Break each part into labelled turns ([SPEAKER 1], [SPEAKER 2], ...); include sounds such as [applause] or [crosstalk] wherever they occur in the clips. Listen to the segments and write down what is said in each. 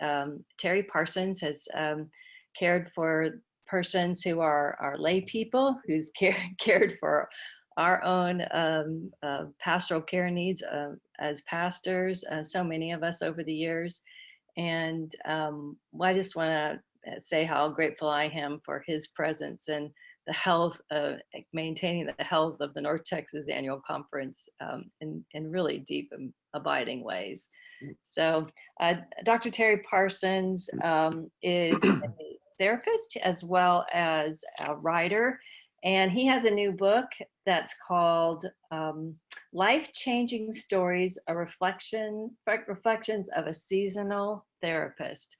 [SPEAKER 1] um, Terry Parsons has um, cared for persons who are, are lay people, who's [laughs] care, cared for our own um, uh, pastoral care needs uh, as pastors, uh, so many of us over the years. And um, I just want to say how grateful I am for his presence and the health of maintaining the health of the North Texas Annual Conference um, in, in really deep and abiding ways. Mm. So uh, Dr. Terry Parsons um, is a [coughs] therapist as well as a writer. And he has a new book that's called um, Life Changing Stories, a reflection, reflections of a seasonal therapist.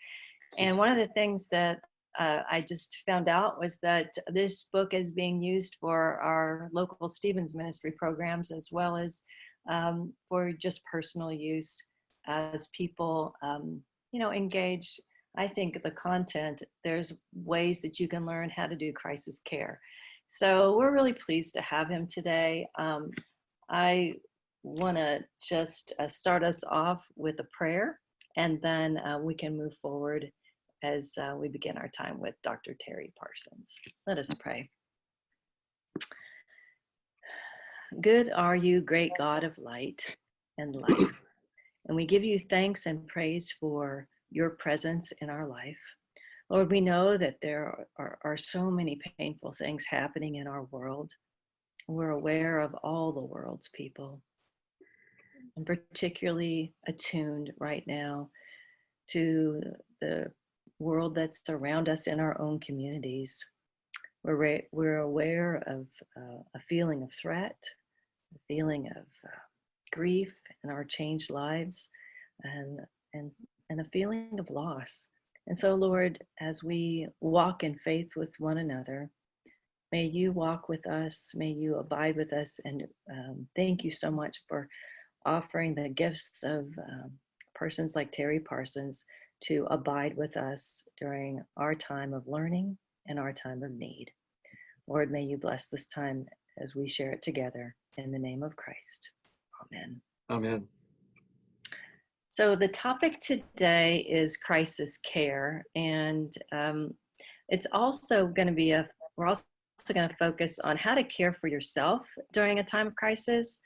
[SPEAKER 1] And one of the things that uh, I just found out was that this book is being used for our local Stevens ministry programs as well as um, for just personal use as people, um, you know, engage. I think the content, there's ways that you can learn how to do crisis care. So we're really pleased to have him today. Um, I want to just uh, start us off with a prayer and then uh, we can move forward as uh, we begin our time with Dr. Terry Parsons. Let us pray. Good are you, great God of light and life. And we give you thanks and praise for your presence in our life. Lord, we know that there are, are, so many painful things happening in our world. We're aware of all the world's people, and particularly attuned right now to the world that's around us in our own communities. We're, we're aware of uh, a feeling of threat, a feeling of uh, grief and our changed lives, and, and, and a feeling of loss. And so, Lord, as we walk in faith with one another, may you walk with us, may you abide with us, and um, thank you so much for offering the gifts of um, persons like Terry Parsons to abide with us during our time of learning and our time of need. Lord, may you bless this time as we share it together in the name of Christ. Amen.
[SPEAKER 2] Amen.
[SPEAKER 1] So the topic today is crisis care, and um, it's also going to be a, we're also going to focus on how to care for yourself during a time of crisis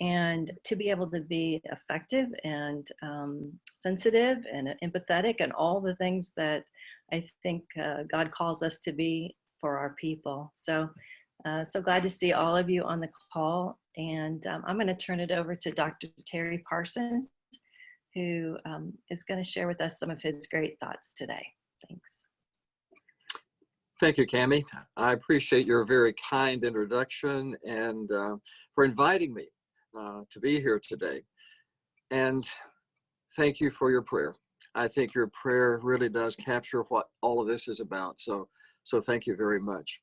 [SPEAKER 1] and to be able to be effective and um, sensitive and empathetic and all the things that I think uh, God calls us to be for our people. So, uh, so glad to see all of you on the call. And um, I'm going to turn it over to Dr. Terry Parsons, who um, is going to share with us some of his great thoughts today. Thanks.
[SPEAKER 2] Thank you, Cami. I appreciate your very kind introduction and uh, for inviting me uh, to be here today. And thank you for your prayer. I think your prayer really does capture what all of this is about. So, so thank you very much.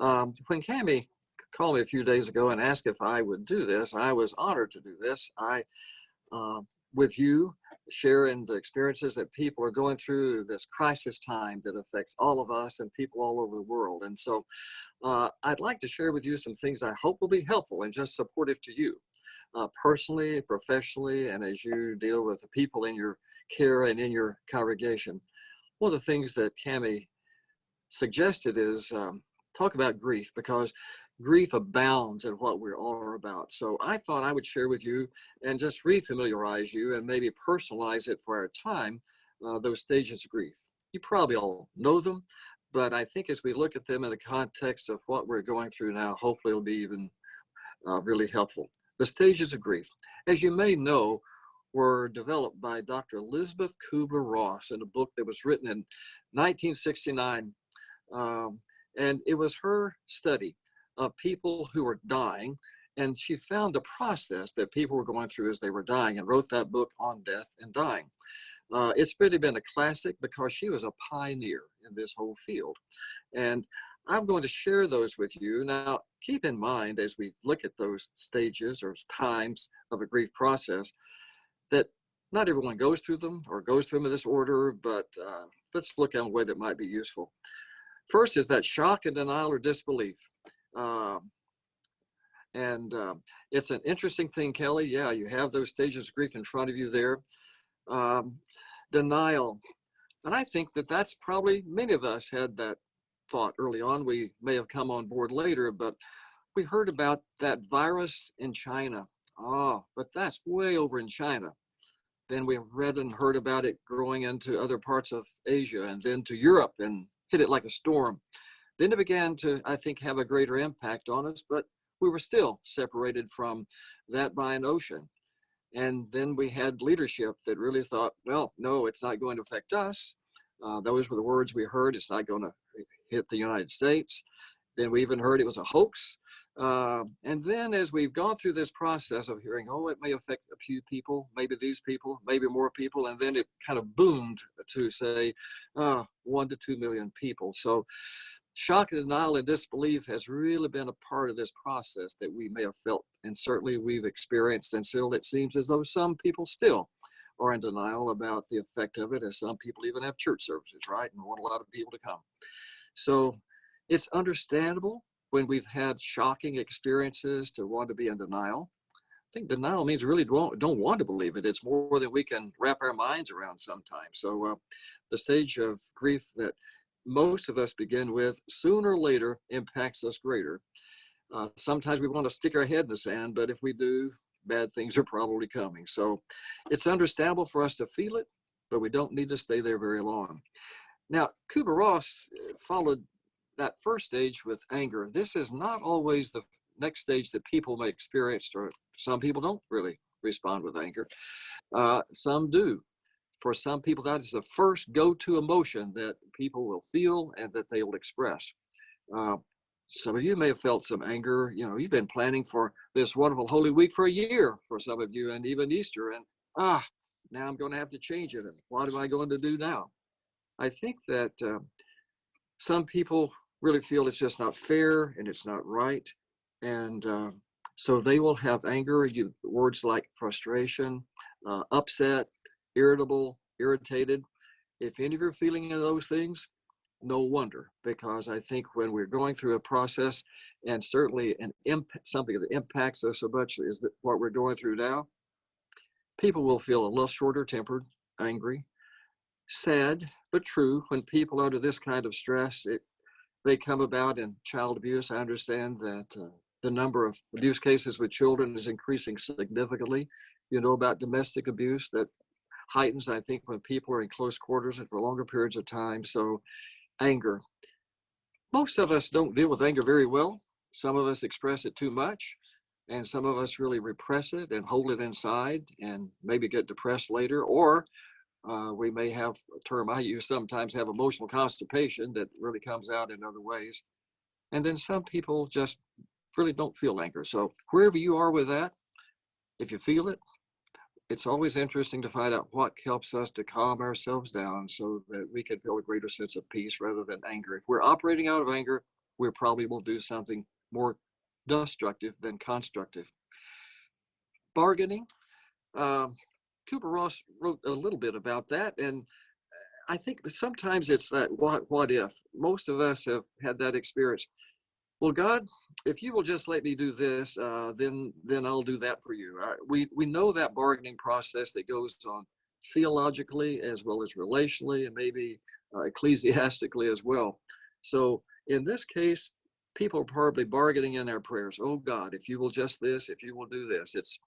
[SPEAKER 2] Um, when Cami called me a few days ago and asked if I would do this, I was honored to do this. I, uh, with you, sharing the experiences that people are going through this crisis time that affects all of us and people all over the world. And so uh, I'd like to share with you some things I hope will be helpful and just supportive to you uh, personally, professionally, and as you deal with the people in your care and in your congregation. One of the things that Cami suggested is um, talk about grief because grief abounds in what we're all about. So I thought I would share with you and just refamiliarize you and maybe personalize it for our time, uh, those stages of grief. You probably all know them, but I think as we look at them in the context of what we're going through now, hopefully it'll be even uh, really helpful. The stages of grief, as you may know, were developed by Dr. Elizabeth Kubler-Ross in a book that was written in 1969. Um, and it was her study of people who were dying. And she found the process that people were going through as they were dying and wrote that book on death and dying. Uh, it's really been a classic because she was a pioneer in this whole field. And I'm going to share those with you. Now, keep in mind as we look at those stages or times of a grief process that not everyone goes through them or goes through them in this order, but uh, let's look at a way that might be useful. First is that shock and denial or disbelief. Um, and uh, it's an interesting thing, Kelly. Yeah, you have those stages of grief in front of you there. Um, denial. And I think that that's probably many of us had that thought early on. We may have come on board later, but we heard about that virus in China. Oh, but that's way over in China. Then we read and heard about it growing into other parts of Asia and then to Europe and hit it like a storm. Then it began to, I think, have a greater impact on us, but we were still separated from that by an ocean. And then we had leadership that really thought, well, no, it's not going to affect us. Uh, those were the words we heard. It's not going to hit the United States. Then we even heard it was a hoax. Uh, and then as we've gone through this process of hearing, oh, it may affect a few people, maybe these people, maybe more people, and then it kind of boomed to say uh, one to two million people. So shock and denial and disbelief has really been a part of this process that we may have felt and certainly we've experienced and still it seems as though some people still are in denial about the effect of it as some people even have church services right and want a lot of people to come. So it's understandable when we've had shocking experiences to want to be in denial. I think denial means really don't, don't want to believe it. It's more than we can wrap our minds around sometimes. So uh, the stage of grief that most of us begin with sooner or later impacts us greater. Uh, sometimes we want to stick our head in the sand, but if we do, bad things are probably coming. So it's understandable for us to feel it, but we don't need to stay there very long. Now, Kubler-Ross uh, followed that first stage with anger. This is not always the next stage that people may experience, or some people don't really respond with anger. Uh, some do for some people, that is the first go-to emotion that people will feel and that they will express. Uh, some of you may have felt some anger. You know, you've been planning for this wonderful Holy Week for a year for some of you, and even Easter. And ah, now I'm going to have to change it. And what am I going to do now? I think that uh, some people really feel it's just not fair and it's not right, and uh, so they will have anger. You, words like frustration, uh, upset, irritable, irritated. If any of you are feeling any of those things, no wonder, because I think when we're going through a process, and certainly an imp- something that impacts us so much is that what we're going through now, people will feel a little shorter tempered, angry, sad, but true. When people are under this kind of stress, it they come about in child abuse. I understand that uh, the number of abuse cases with children is increasing significantly. You know about domestic abuse that heightens, I think, when people are in close quarters and for longer periods of time. So anger. Most of us don't deal with anger very well. Some of us express it too much and some of us really repress it and hold it inside and maybe get depressed later or uh, we may have a term I use sometimes have emotional constipation that really comes out in other ways. And then some people just really don't feel anger. So wherever you are with that, if you feel it, it's always interesting to find out what helps us to calm ourselves down so that we can feel a greater sense of peace rather than anger. If we're operating out of anger, we probably will do something more destructive than constructive. Bargaining. Um, Kubler-Ross wrote a little bit about that, and I think sometimes it's that what what if. Most of us have had that experience well, God, if you will just let me do this, uh, then then I'll do that for you. Uh, we we know that bargaining process that goes on theologically as well as relationally and maybe uh, ecclesiastically as well. So in this case, people are probably bargaining in their prayers. Oh God, if you will just this, if you will do this, it's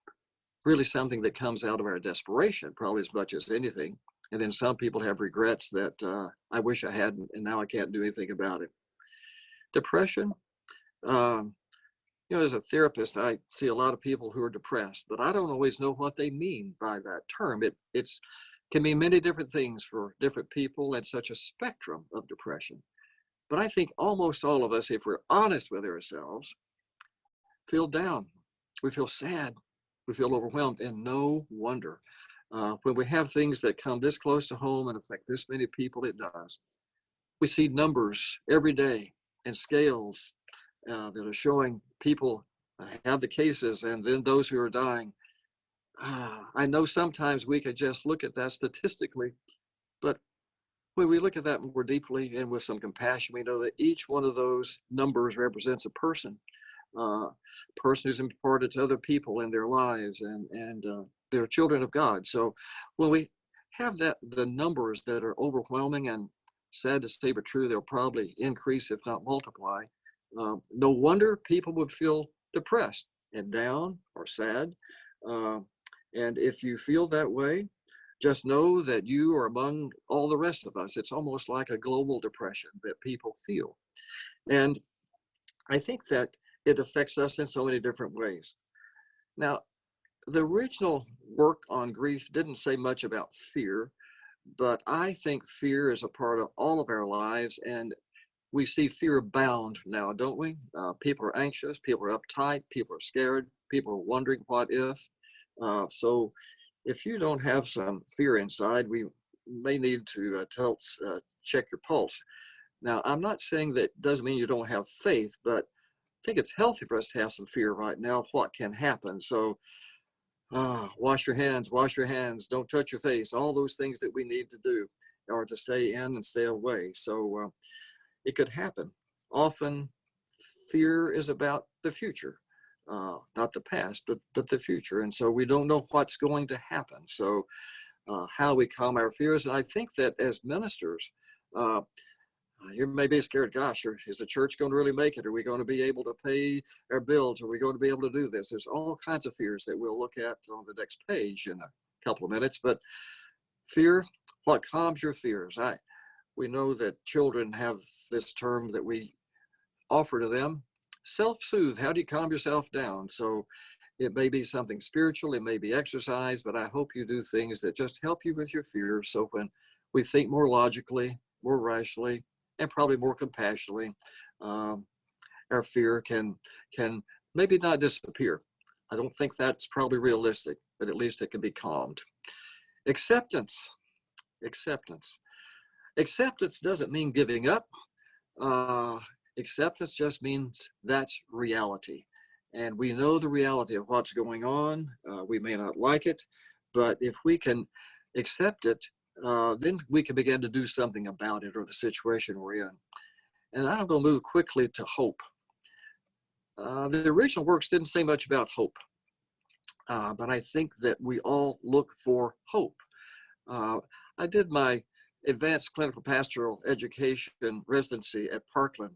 [SPEAKER 2] really something that comes out of our desperation, probably as much as anything. And then some people have regrets that uh, I wish I hadn't, and now I can't do anything about it. Depression, um, you know, as a therapist, I see a lot of people who are depressed, but I don't always know what they mean by that term. It it's can mean many different things for different people and such a spectrum of depression. But I think almost all of us, if we're honest with ourselves, feel down. We feel sad. We feel overwhelmed, and no wonder. Uh, when we have things that come this close to home and affect this many people, it does. We see numbers every day and scales uh, that are showing people have the cases and then those who are dying. Uh, I know sometimes we could just look at that statistically, but when we look at that more deeply and with some compassion, we know that each one of those numbers represents a person, uh, person who's important to other people in their lives and, and uh, they're children of God. So when we have that the numbers that are overwhelming and sad to say but true, they'll probably increase if not multiply. Uh, no wonder people would feel depressed and down or sad. Uh, and if you feel that way, just know that you are among all the rest of us. It's almost like a global depression that people feel. And I think that it affects us in so many different ways. Now, the original work on grief didn't say much about fear, but I think fear is a part of all of our lives and we see fear abound now, don't we? Uh, people are anxious, people are uptight, people are scared, people are wondering what if. Uh, so if you don't have some fear inside, we may need to uh, tell, uh, check your pulse. Now, I'm not saying that doesn't mean you don't have faith, but I think it's healthy for us to have some fear right now of what can happen. So ah, wash your hands, wash your hands, don't touch your face, all those things that we need to do or to stay in and stay away. So uh, it could happen. Often fear is about the future, uh, not the past, but, but the future. And so we don't know what's going to happen. So uh, how we calm our fears. And I think that as ministers, uh, you may be scared, gosh, is the church going to really make it? Are we going to be able to pay our bills? Are we going to be able to do this? There's all kinds of fears that we'll look at on the next page in a couple of minutes. But fear, what calms your fears? I, we know that children have this term that we offer to them, self-soothe. How do you calm yourself down? So it may be something spiritual, it may be exercise, but I hope you do things that just help you with your fear. So when we think more logically, more rationally, and probably more compassionately, um, our fear can can maybe not disappear. I don't think that's probably realistic, but at least it can be calmed. Acceptance, acceptance. Acceptance doesn't mean giving up. Uh, acceptance just means that's reality. And we know the reality of what's going on. Uh, we may not like it, but if we can accept it, uh, then we can begin to do something about it or the situation we're in. And I'm going to move quickly to hope. Uh, the original works didn't say much about hope, uh, but I think that we all look for hope. Uh, I did my advanced clinical pastoral education residency at Parkland,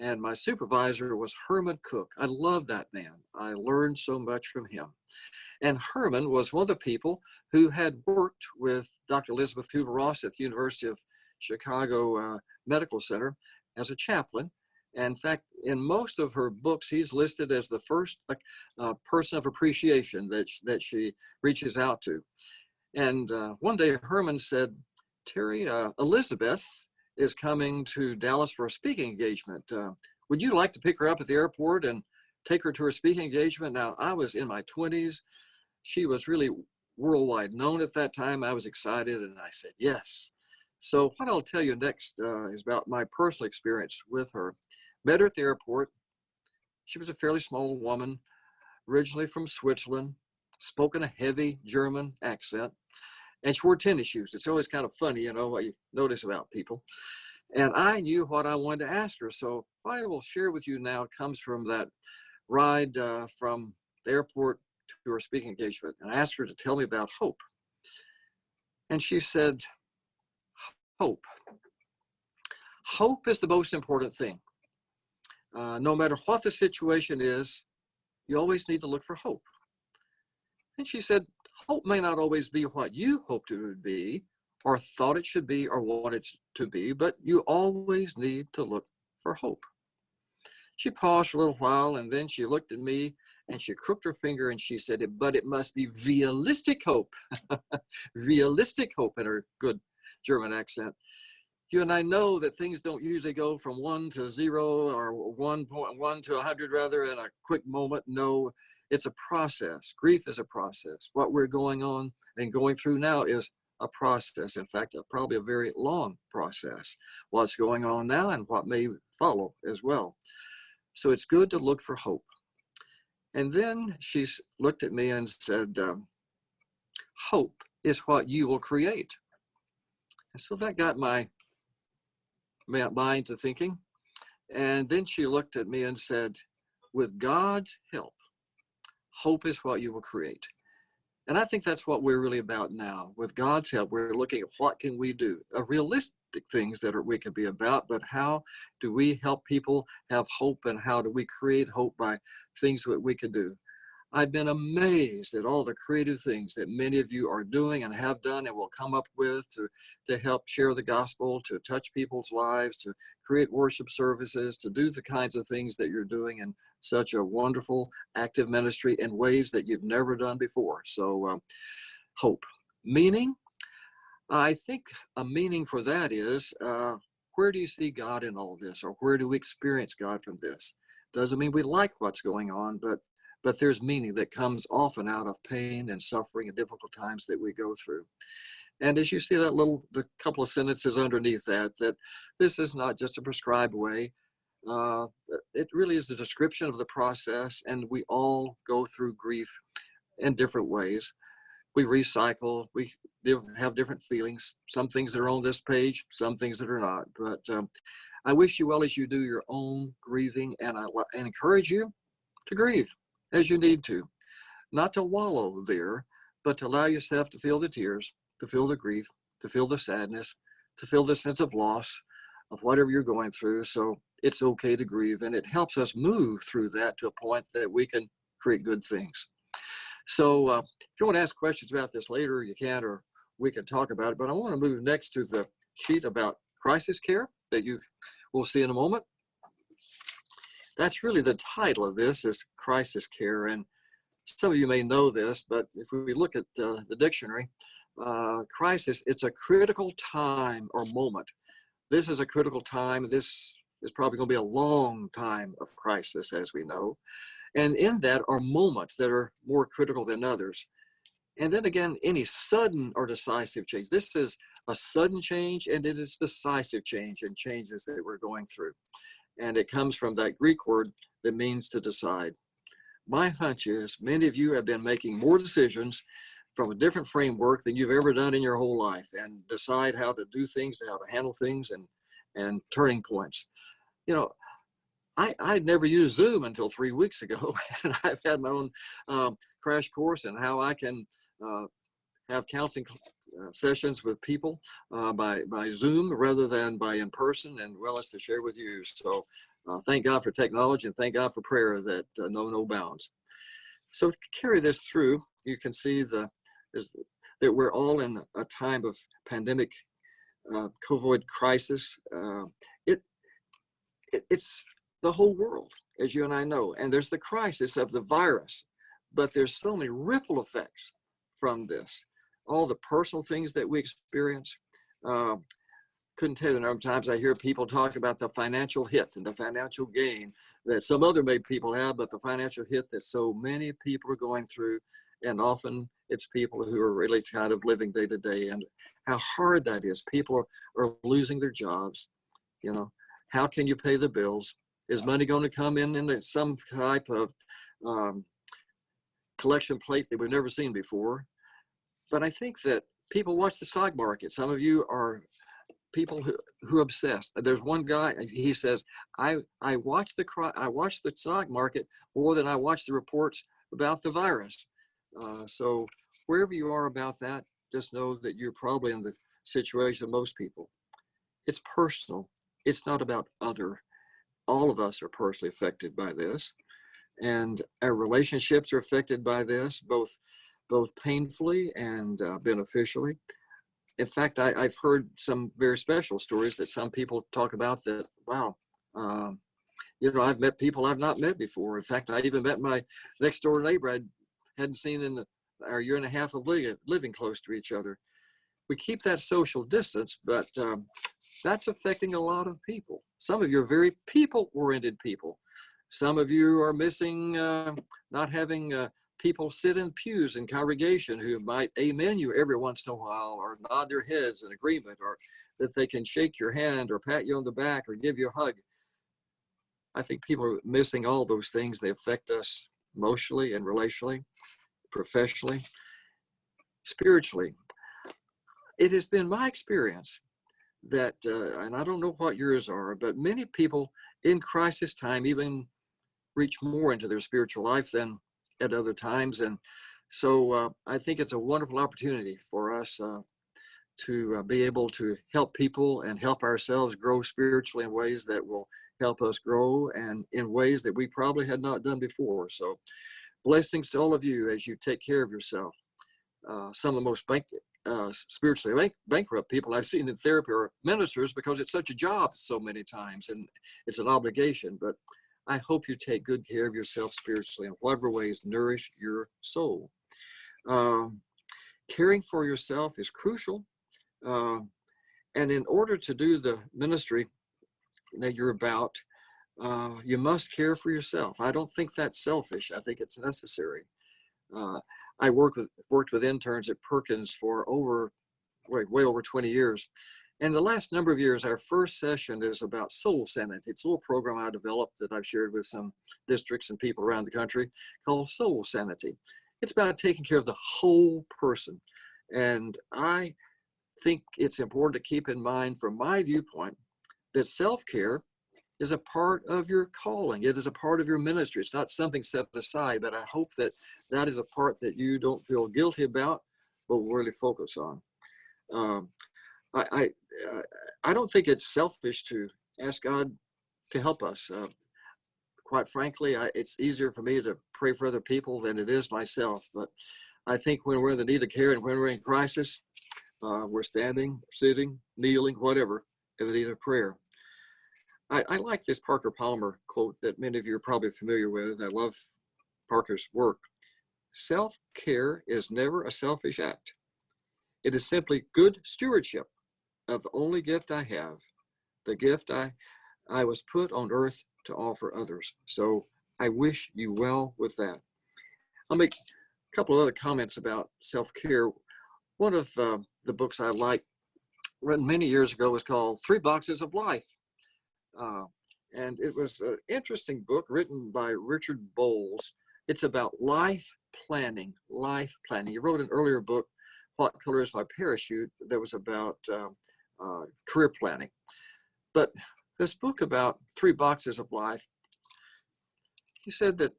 [SPEAKER 2] and my supervisor was Herman Cook. I love that man. I learned so much from him. And Herman was one of the people who had worked with Dr. Elizabeth Kubler-Ross at the University of Chicago uh, Medical Center as a chaplain. And in fact, in most of her books, he's listed as the first uh, person of appreciation that, sh that she reaches out to. And uh, one day Herman said, Terry, uh, Elizabeth is coming to Dallas for a speaking engagement. Uh, would you like to pick her up at the airport and take her to her speaking engagement? Now, I was in my 20s she was really worldwide known at that time. I was excited and I said, yes. So what I'll tell you next uh, is about my personal experience with her. Met her at the airport. She was a fairly small woman, originally from Switzerland, spoken a heavy German accent, and she wore tennis shoes. It's always kind of funny, you know, what you notice about people. And I knew what I wanted to ask her. So what I will share with you now comes from that ride uh, from the airport to her speaking engagement and I asked her to tell me about hope. And she said, hope. Hope is the most important thing. Uh, no matter what the situation is, you always need to look for hope. And she said, hope may not always be what you hoped it would be, or thought it should be, or want it to be, but you always need to look for hope. She paused for a little while and then she looked at me and she crooked her finger and she said, but it must be realistic hope. [laughs] realistic hope in her good German accent. You and I know that things don't usually go from one to zero or 1.1 to a 100 rather in a quick moment. No, it's a process. Grief is a process. What we're going on and going through now is a process. In fact, a, probably a very long process. What's going on now and what may follow as well. So it's good to look for hope. And then she looked at me and said, um, hope is what you will create. And so that got my mind to thinking. And then she looked at me and said, with God's help, hope is what you will create. And I think that's what we're really about now. With God's help, we're looking at what can we do of realistic things that are, we can be about, but how do we help people have hope and how do we create hope by things that we can do? I've been amazed at all the creative things that many of you are doing and have done and will come up with to, to help share the gospel, to touch people's lives, to create worship services, to do the kinds of things that you're doing in such a wonderful, active ministry in ways that you've never done before. So, um, hope. Meaning, I think a meaning for that is uh, where do you see God in all this, or where do we experience God from this? Doesn't mean we like what's going on, but but there's meaning that comes often out of pain and suffering and difficult times that we go through. And as you see that little, the couple of sentences underneath that, that this is not just a prescribed way. Uh, it really is a description of the process and we all go through grief in different ways. We recycle, we have different feelings, some things that are on this page, some things that are not. But um, I wish you well as you do your own grieving and I and encourage you to grieve as you need to, not to wallow there, but to allow yourself to feel the tears, to feel the grief, to feel the sadness, to feel the sense of loss of whatever you're going through. So it's okay to grieve and it helps us move through that to a point that we can create good things. So uh, if you want to ask questions about this later, you can, or we can talk about it. But I want to move next to the sheet about crisis care that you will see in a moment that's really the title of this is crisis care. And some of you may know this, but if we look at uh, the dictionary, uh, crisis, it's a critical time or moment. This is a critical time. This is probably going to be a long time of crisis, as we know. And in that are moments that are more critical than others. And then again, any sudden or decisive change. This is a sudden change and it is decisive change and changes that we're going through and it comes from that Greek word that means to decide. My hunch is many of you have been making more decisions from a different framework than you've ever done in your whole life and decide how to do things, how to handle things and, and turning points. You know, I, I'd never used Zoom until three weeks ago, [laughs] and I've had my own um, crash course in how I can uh, have counseling uh, sessions with people uh, by, by Zoom rather than by in person and as to share with you. So uh, thank God for technology and thank God for prayer that uh, know no bounds. So to carry this through, you can see the is that we're all in a time of pandemic uh, COVID crisis. Uh, it, it it's the whole world, as you and I know, and there's the crisis of the virus, but there's so many ripple effects from this all the personal things that we experience. Uh, couldn't tell you the number of times I hear people talk about the financial hit and the financial gain that some other made people have, but the financial hit that so many people are going through. And often it's people who are really kind of living day to day and how hard that is. People are, are losing their jobs. You know, how can you pay the bills? Is money going to come in in some type of um, collection plate that we've never seen before? But I think that people watch the stock market. Some of you are people who, who obsessed. There's one guy, he says, I, I watch the I watch the stock market more than I watch the reports about the virus. Uh, so wherever you are about that, just know that you're probably in the situation of most people. It's personal. It's not about other. All of us are personally affected by this. And our relationships are affected by this, both both painfully and uh, beneficially. In fact, I, have heard some very special stories that some people talk about that, wow, um, you know, I've met people I've not met before. In fact, I even met my next door neighbor I hadn't seen in our year and a half of living, living close to each other. We keep that social distance, but um, that's affecting a lot of people. Some of you are very people-oriented people. Some of you are missing uh, not having uh, people sit in pews in congregation who might amen you every once in a while or nod their heads in agreement or that they can shake your hand or pat you on the back or give you a hug. I think people are missing all those things. They affect us emotionally and relationally, professionally, spiritually. It has been my experience that, uh, and I don't know what yours are, but many people in crisis time even reach more into their spiritual life than at other times. And So uh, I think it's a wonderful opportunity for us uh, to uh, be able to help people and help ourselves grow spiritually in ways that will help us grow and in ways that we probably had not done before. So blessings to all of you as you take care of yourself. Uh, some of the most bank, uh, spiritually bank, bankrupt people I've seen in therapy are ministers because it's such a job so many times and it's an obligation. But I hope you take good care of yourself spiritually in whatever ways nourish your soul. Um, caring for yourself is crucial. Uh, and in order to do the ministry that you're about, uh, you must care for yourself. I don't think that's selfish. I think it's necessary. Uh, I work with worked with interns at Perkins for over way, way over 20 years. And the last number of years, our first session is about soul sanity. It's a little program I developed that I've shared with some districts and people around the country called Soul Sanity. It's about taking care of the whole person. And I think it's important to keep in mind from my viewpoint that self-care is a part of your calling. It is a part of your ministry. It's not something set aside, but I hope that that is a part that you don't feel guilty about, but really focus on. Um, I, I, uh, I don't think it's selfish to ask God to help us. Uh, quite frankly, I, it's easier for me to pray for other people than it is myself. But I think when we're in the need of care and when we're in crisis, uh, we're standing, sitting, kneeling, whatever, in the need of prayer. I, I like this Parker Palmer quote that many of you are probably familiar with. I love Parker's work. Self-care is never a selfish act. It is simply good stewardship of the only gift I have, the gift I, I was put on earth to offer others. So I wish you well with that. I'll make a couple of other comments about self-care. One of uh, the books I like, written many years ago, was called Three Boxes of Life. Uh, and it was an interesting book written by Richard Bolles. It's about life planning, life planning. He wrote an earlier book, What Color is My Parachute, that was about uh, uh, career planning. But this book about three boxes of life, he said that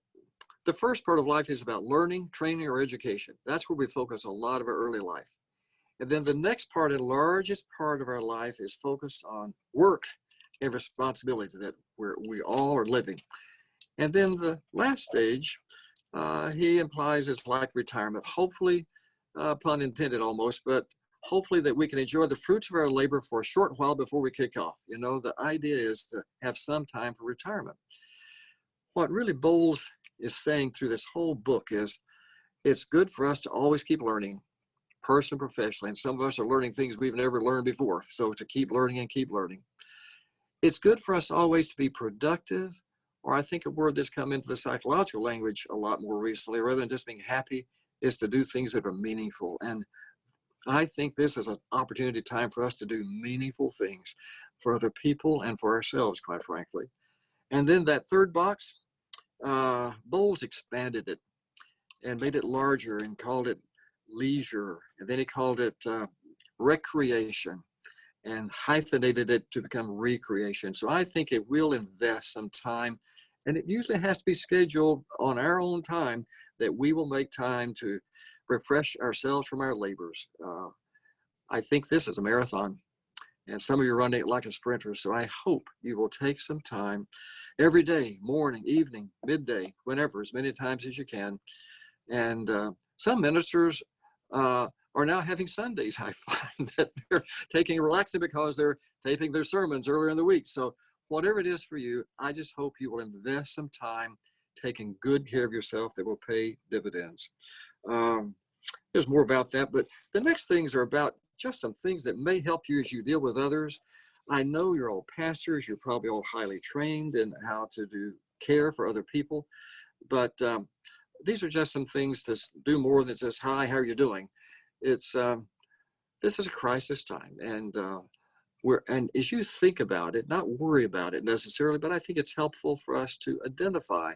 [SPEAKER 2] the first part of life is about learning, training, or education. That's where we focus a lot of our early life. And then the next part and largest part of our life is focused on work and responsibility that we're, we all are living. And then the last stage, uh, he implies is like retirement, hopefully, uh, pun intended almost, but hopefully that we can enjoy the fruits of our labor for a short while before we kick off. You know, the idea is to have some time for retirement. What really Bolles is saying through this whole book is it's good for us to always keep learning, person professionally, and some of us are learning things we've never learned before. So to keep learning and keep learning it's good for us always to be productive, or I think a word that's come into the psychological language a lot more recently, rather than just being happy, is to do things that are meaningful. And I think this is an opportunity time for us to do meaningful things for other people and for ourselves, quite frankly. And then that third box, uh, Bolles expanded it and made it larger and called it leisure. And then he called it uh, recreation and hyphenated it to become recreation. So I think it will invest some time and it usually has to be scheduled on our own time that we will make time to refresh ourselves from our labors. Uh, I think this is a marathon and some of you are running it like a sprinter. So I hope you will take some time every day, morning, evening, midday, whenever, as many times as you can. And uh, some ministers uh, are now having Sundays. I [laughs] find that they're taking relaxing because they're taping their sermons earlier in the week. So whatever it is for you, I just hope you will invest some time taking good care of yourself that will pay dividends. Um, there's more about that, but the next things are about just some things that may help you as you deal with others. I know you're all pastors, you're probably all highly trained in how to do care for other people, but um, these are just some things to do more than just, hi, how are you doing? it's um, this is a crisis time and uh, and as you think about it not worry about it necessarily but i think it's helpful for us to identify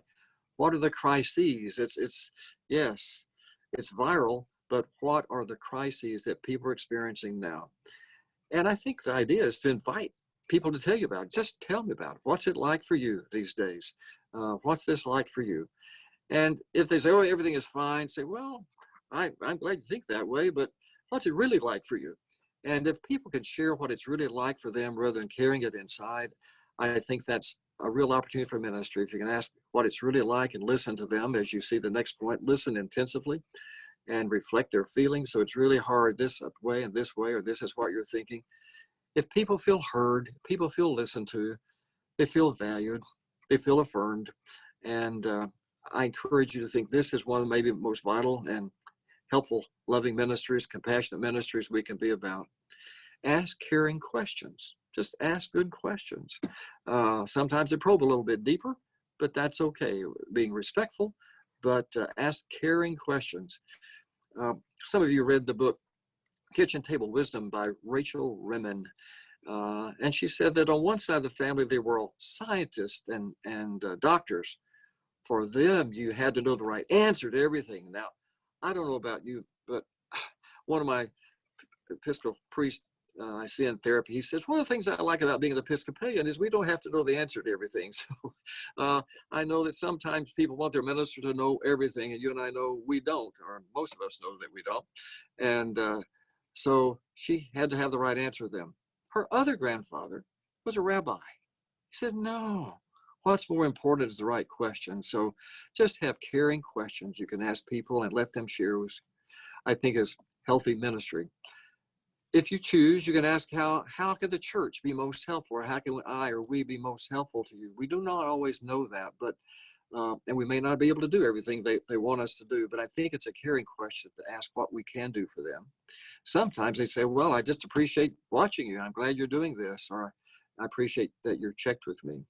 [SPEAKER 2] what are the crises. It's it's yes it's viral but what are the crises that people are experiencing now? And i think the idea is to invite people to tell you about it. just tell me about it. What's it like for you these days? Uh, what's this like for you? And if they say oh everything is fine say well I, I'm glad you think that way, but what's it really like for you? And if people can share what it's really like for them rather than carrying it inside, I think that's a real opportunity for ministry. If you can ask what it's really like and listen to them as you see the next point, listen intensively and reflect their feelings. So it's really hard this way and this way, or this is what you're thinking. If people feel heard, people feel listened to, they feel valued, they feel affirmed. And uh, I encourage you to think this is one of maybe most vital and helpful, loving ministries, compassionate ministries we can be about. Ask caring questions. Just ask good questions. Uh, sometimes they probe a little bit deeper, but that's okay. Being respectful, but uh, ask caring questions. Uh, some of you read the book Kitchen Table Wisdom by Rachel Remen. Uh, and she said that on one side of the family, they were all scientists and, and uh, doctors. For them, you had to know the right answer to everything. Now, I don't know about you, but [sighs] one of my Episcopal priest uh, I see in therapy, he says, one of the things I like about being an Episcopalian is we don't have to know the answer to everything. [laughs] So uh, I know that sometimes people want their minister to know everything, and you and I know we don't, or most of us know that we don't. And uh, so she had to have the right answer to them. Her other grandfather was a rabbi. He said, no, what's more important is the right question. So just have caring questions you can ask people and let them share, I think is healthy ministry if you choose, you can ask how, how can the church be most helpful or how can I or we be most helpful to you? We do not always know that, but, uh, and we may not be able to do everything they, they want us to do, but I think it's a caring question to ask what we can do for them. Sometimes they say, well, I just appreciate watching you. I'm glad you're doing this, or I appreciate that you're checked with me.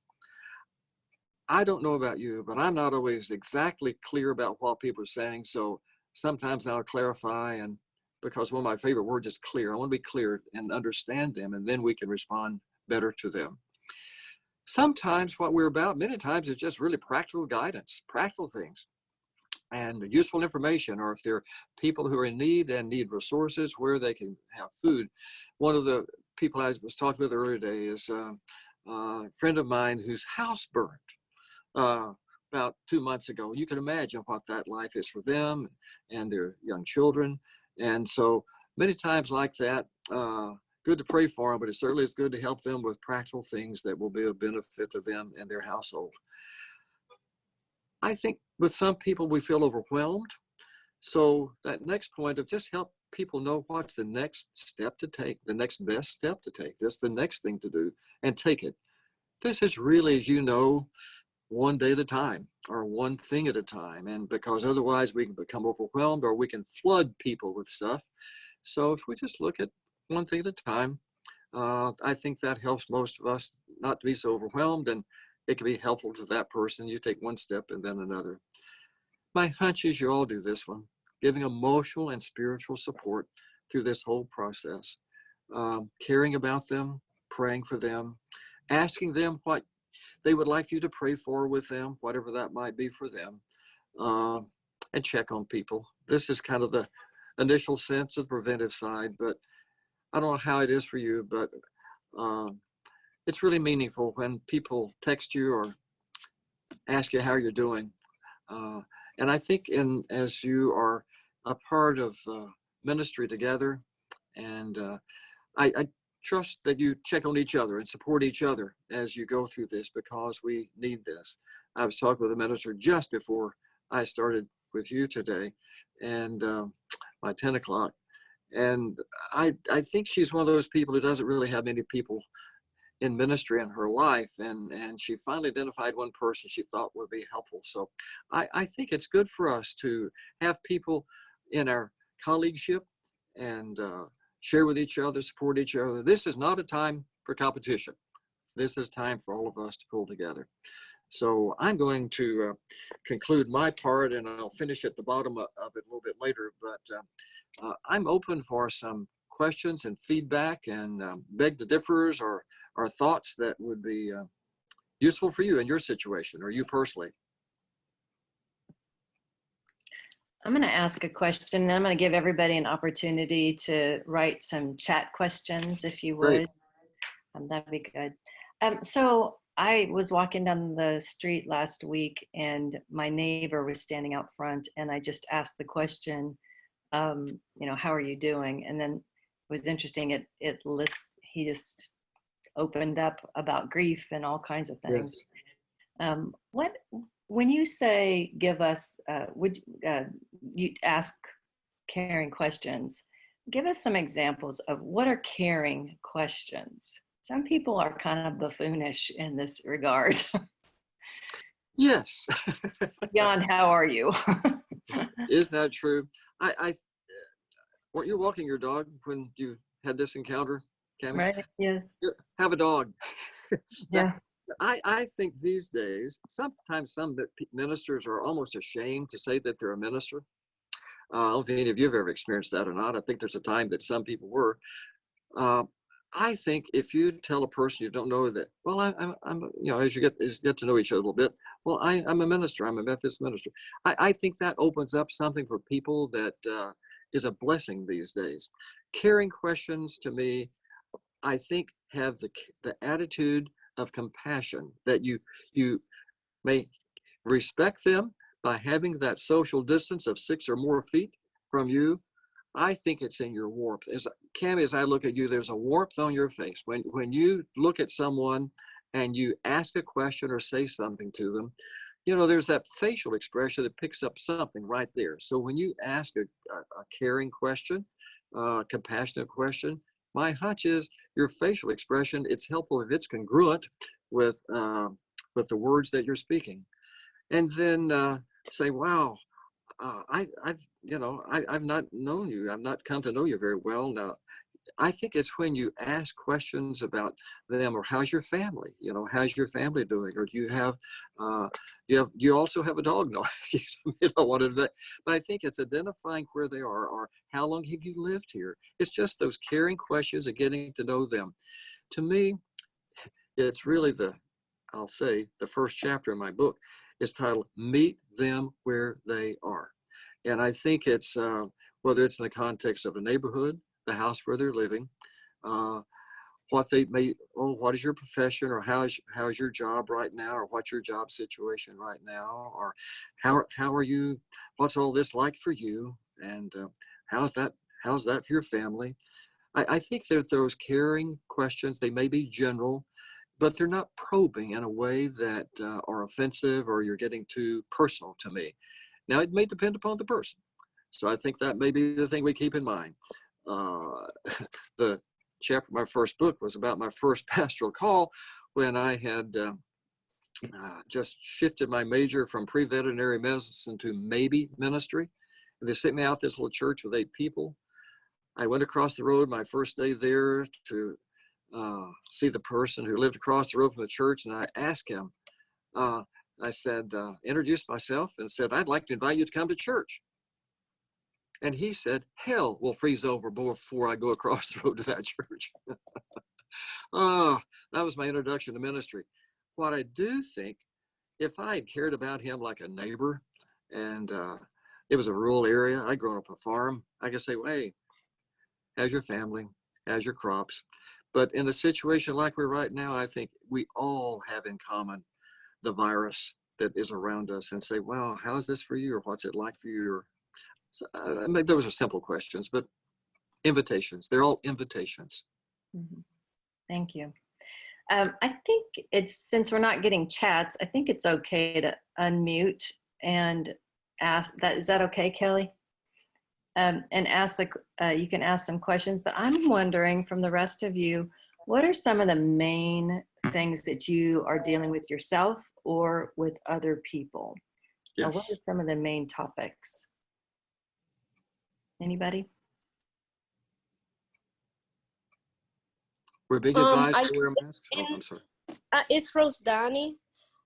[SPEAKER 2] I don't know about you, but I'm not always exactly clear about what people are saying. So sometimes I'll clarify and because one of my favorite words is clear. I want to be clear and understand them, and then we can respond better to them. Sometimes what we're about, many times, is just really practical guidance, practical things, and useful information, or if there are people who are in need and need resources where they can have food. One of the people I was talking with earlier today is uh, a friend of mine whose house burned. Uh, about two months ago. You can imagine what that life is for them and their young children. And so many times like that, uh, good to pray for them, but it certainly is good to help them with practical things that will be of benefit to them and their household. I think with some people, we feel overwhelmed. So that next point of just help people know what's the next step to take, the next best step to take. This the next thing to do and take it. This is really, as you know, one day at a time or one thing at a time. And because otherwise we can become overwhelmed or we can flood people with stuff. So if we just look at one thing at a time, uh, I think that helps most of us not to be so overwhelmed and it can be helpful to that person. You take one step and then another. My hunch is you all do this one, giving emotional and spiritual support through this whole process, um, caring about them, praying for them, asking them what they would like you to pray for with them, whatever that might be for them, uh, and check on people. This is kind of the initial sense of preventive side, but I don't know how it is for you, but um, it's really meaningful when people text you or ask you how you're doing. Uh, and I think in as you are a part of uh, ministry together, and uh, I, I, trust that you check on each other and support each other as you go through this because we need this. I was talking with a minister just before I started with you today and um, by 10 o'clock. And I, I think she's one of those people who doesn't really have many people in ministry in her life. And, and she finally identified one person she thought would be helpful. So I, I think it's good for us to have people in our colleagueship and uh, share with each other, support each other. This is not a time for competition. This is time for all of us to pull together. So I'm going to uh, conclude my part and I'll finish at the bottom of, it a little bit later, but uh, uh, I'm open for some questions and feedback and um, beg to differs or, or thoughts that would be uh, useful for you in your situation or you personally.
[SPEAKER 1] I'm going to ask a question and I'm going to give everybody an opportunity to write some chat questions if you would. Um, that'd be good. Um, so I was walking down the street last week and my neighbor was standing out front and I just asked the question, um, you know, how are you doing? And then it was interesting. It it lists. He just opened up about grief and all kinds of things.
[SPEAKER 2] Yes.
[SPEAKER 1] Um, what when you say give us, uh, would uh, you ask caring questions? Give us some examples of what are caring questions. Some people are kind of buffoonish in this regard.
[SPEAKER 2] Yes. [laughs]
[SPEAKER 1] Jan, how are you? [laughs]
[SPEAKER 2] Is that true? I, I, weren't you walking your dog when you had this encounter, Cammy?
[SPEAKER 1] right? Yes.
[SPEAKER 2] Have a dog.
[SPEAKER 1] Yeah. [laughs]
[SPEAKER 2] I, I think these days, sometimes some ministers are almost ashamed to say that they're a minister. Uh, I don't know if any of you have ever experienced that or not. I think there's a time that some people were. Uh, I think if you tell a person you don't know that, well, I, I'm, I'm, you know, as you get as you get to know each other a little bit, well, I, I'm a minister. I'm a Methodist minister. I, I think that opens up something for people that uh, is a blessing these days. Caring questions to me, I think, have the the attitude of compassion that you you may respect them by having that social distance of six or more feet from you. I think it's in your warmth. As Cam, as I look at you, there's a warmth on your face when when you look at someone and you ask a question or say something to them. You know, there's that facial expression that picks up something right there. So when you ask a, a, a caring question, uh, compassionate question, my hunch is your facial expression. It's helpful if it's congruent with uh, with the words that you're speaking, and then uh, say, "Wow, uh, I, I've you know I, I've not known you. I've not come to know you very well now." I think it's when you ask questions about them or how's your family? You know, how's your family doing? Or do you have, uh, you have, you also have a dog? [laughs] No, you want to that. But I think it's identifying where they are or how long have you lived here? It's just those caring questions and getting to know them. To me, it's really the, I'll say, the first chapter in my book is titled Meet Them Where They Are. And I think it's, uh, whether it's in the context of a neighborhood, the house where they're living, uh, what they may, oh, what is your profession or how is, how is your job right now or what's your job situation right now or how, how are you, what's all this like for you and uh, how's that, how's that for your family? I, I think that those caring questions, they may be general, but they're not probing in a way that uh, are offensive or you're getting too personal to me. Now, it may depend upon the person. So I think that may be the thing we keep in mind. Uh, [laughs] the chapter my first book was about my first [laughs] pastoral call when I had uh, uh, just shifted my major from pre-veterinary medicine to maybe ministry. They sent me out this little church with eight people. I went across the road my first day there to uh, see the person who lived across the road from the church, and I asked him, uh, I said, uh, introduced myself and said, I'd like to invite you to come to church. And he said, hell will freeze over before I go across the road to that [laughs] church. oh, that was my introduction to ministry. What I do think, if I had cared about him like a neighbor and uh, it was a rural area, I'd grown up a farm, I could say, well, hey, how's your family? How's your crops? But in a situation like we're right now, I think we all have in common the virus that is around us and say, well, how is this for you? Or what's it like for you? Or, so, uh, I mean, those are simple questions, but invitations, they're all invitations.
[SPEAKER 1] Mhm. Thank you. Um, I think it's, since we're not getting chats, I think it's okay to unmute and ask that, is that okay, Kelly? Um, and ask the, uh, you can ask some questions, but I'm wondering from the rest of you, what are some of the main things that you are dealing with yourself or with other people? Or what are some of the main topics? Anybody?
[SPEAKER 2] We're being
[SPEAKER 3] Um,
[SPEAKER 2] advised
[SPEAKER 3] I
[SPEAKER 2] to wear a mask. Oh, I'm sorry.
[SPEAKER 3] Uh, it's Rose Danny.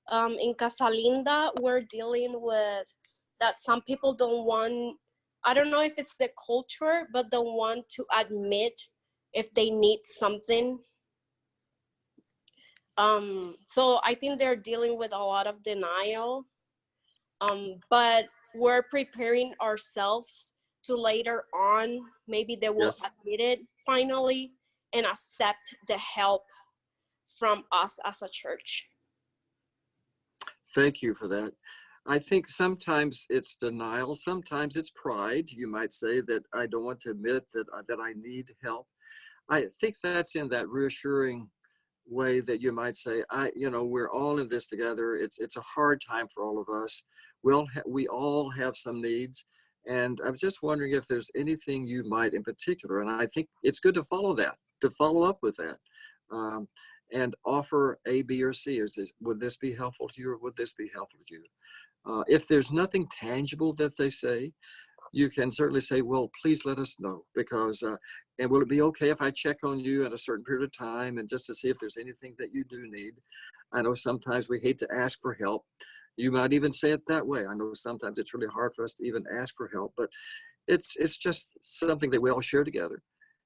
[SPEAKER 3] Um, in Casa Linda, we're dealing with that some people don't want, I don't know if it's the culture, but don't want to admit if they need something. Um, so I think they're dealing with a lot of denial. Um, but we're preparing ourselves to later on, maybe they will
[SPEAKER 2] Yes.
[SPEAKER 3] admit it finally and accept the help from us as a church.
[SPEAKER 2] Thank you for that. I think sometimes it's denial, sometimes it's pride. You might say that I don't want to admit that, that I need help. I think that's in that reassuring way that you might say, I, you know, we're all in this together. It's, it's a hard time for all of us. We'll we all have some needs. And I was just wondering if there's anything you might in particular, and I think it's good to follow that, to follow up with that. Um, and offer A, B, or C. Is this, would this be helpful to you or would this be helpful to you? Uh, if there's nothing tangible that they say, you can certainly say, well, please let us know because, uh, and will it be okay if I check on you at a certain period of time and just to see if there's anything that you do need? I know sometimes we hate to ask for help. You might even say it that way. I know sometimes it's really hard for us to even ask for help, but it's, it's just something that we all share together.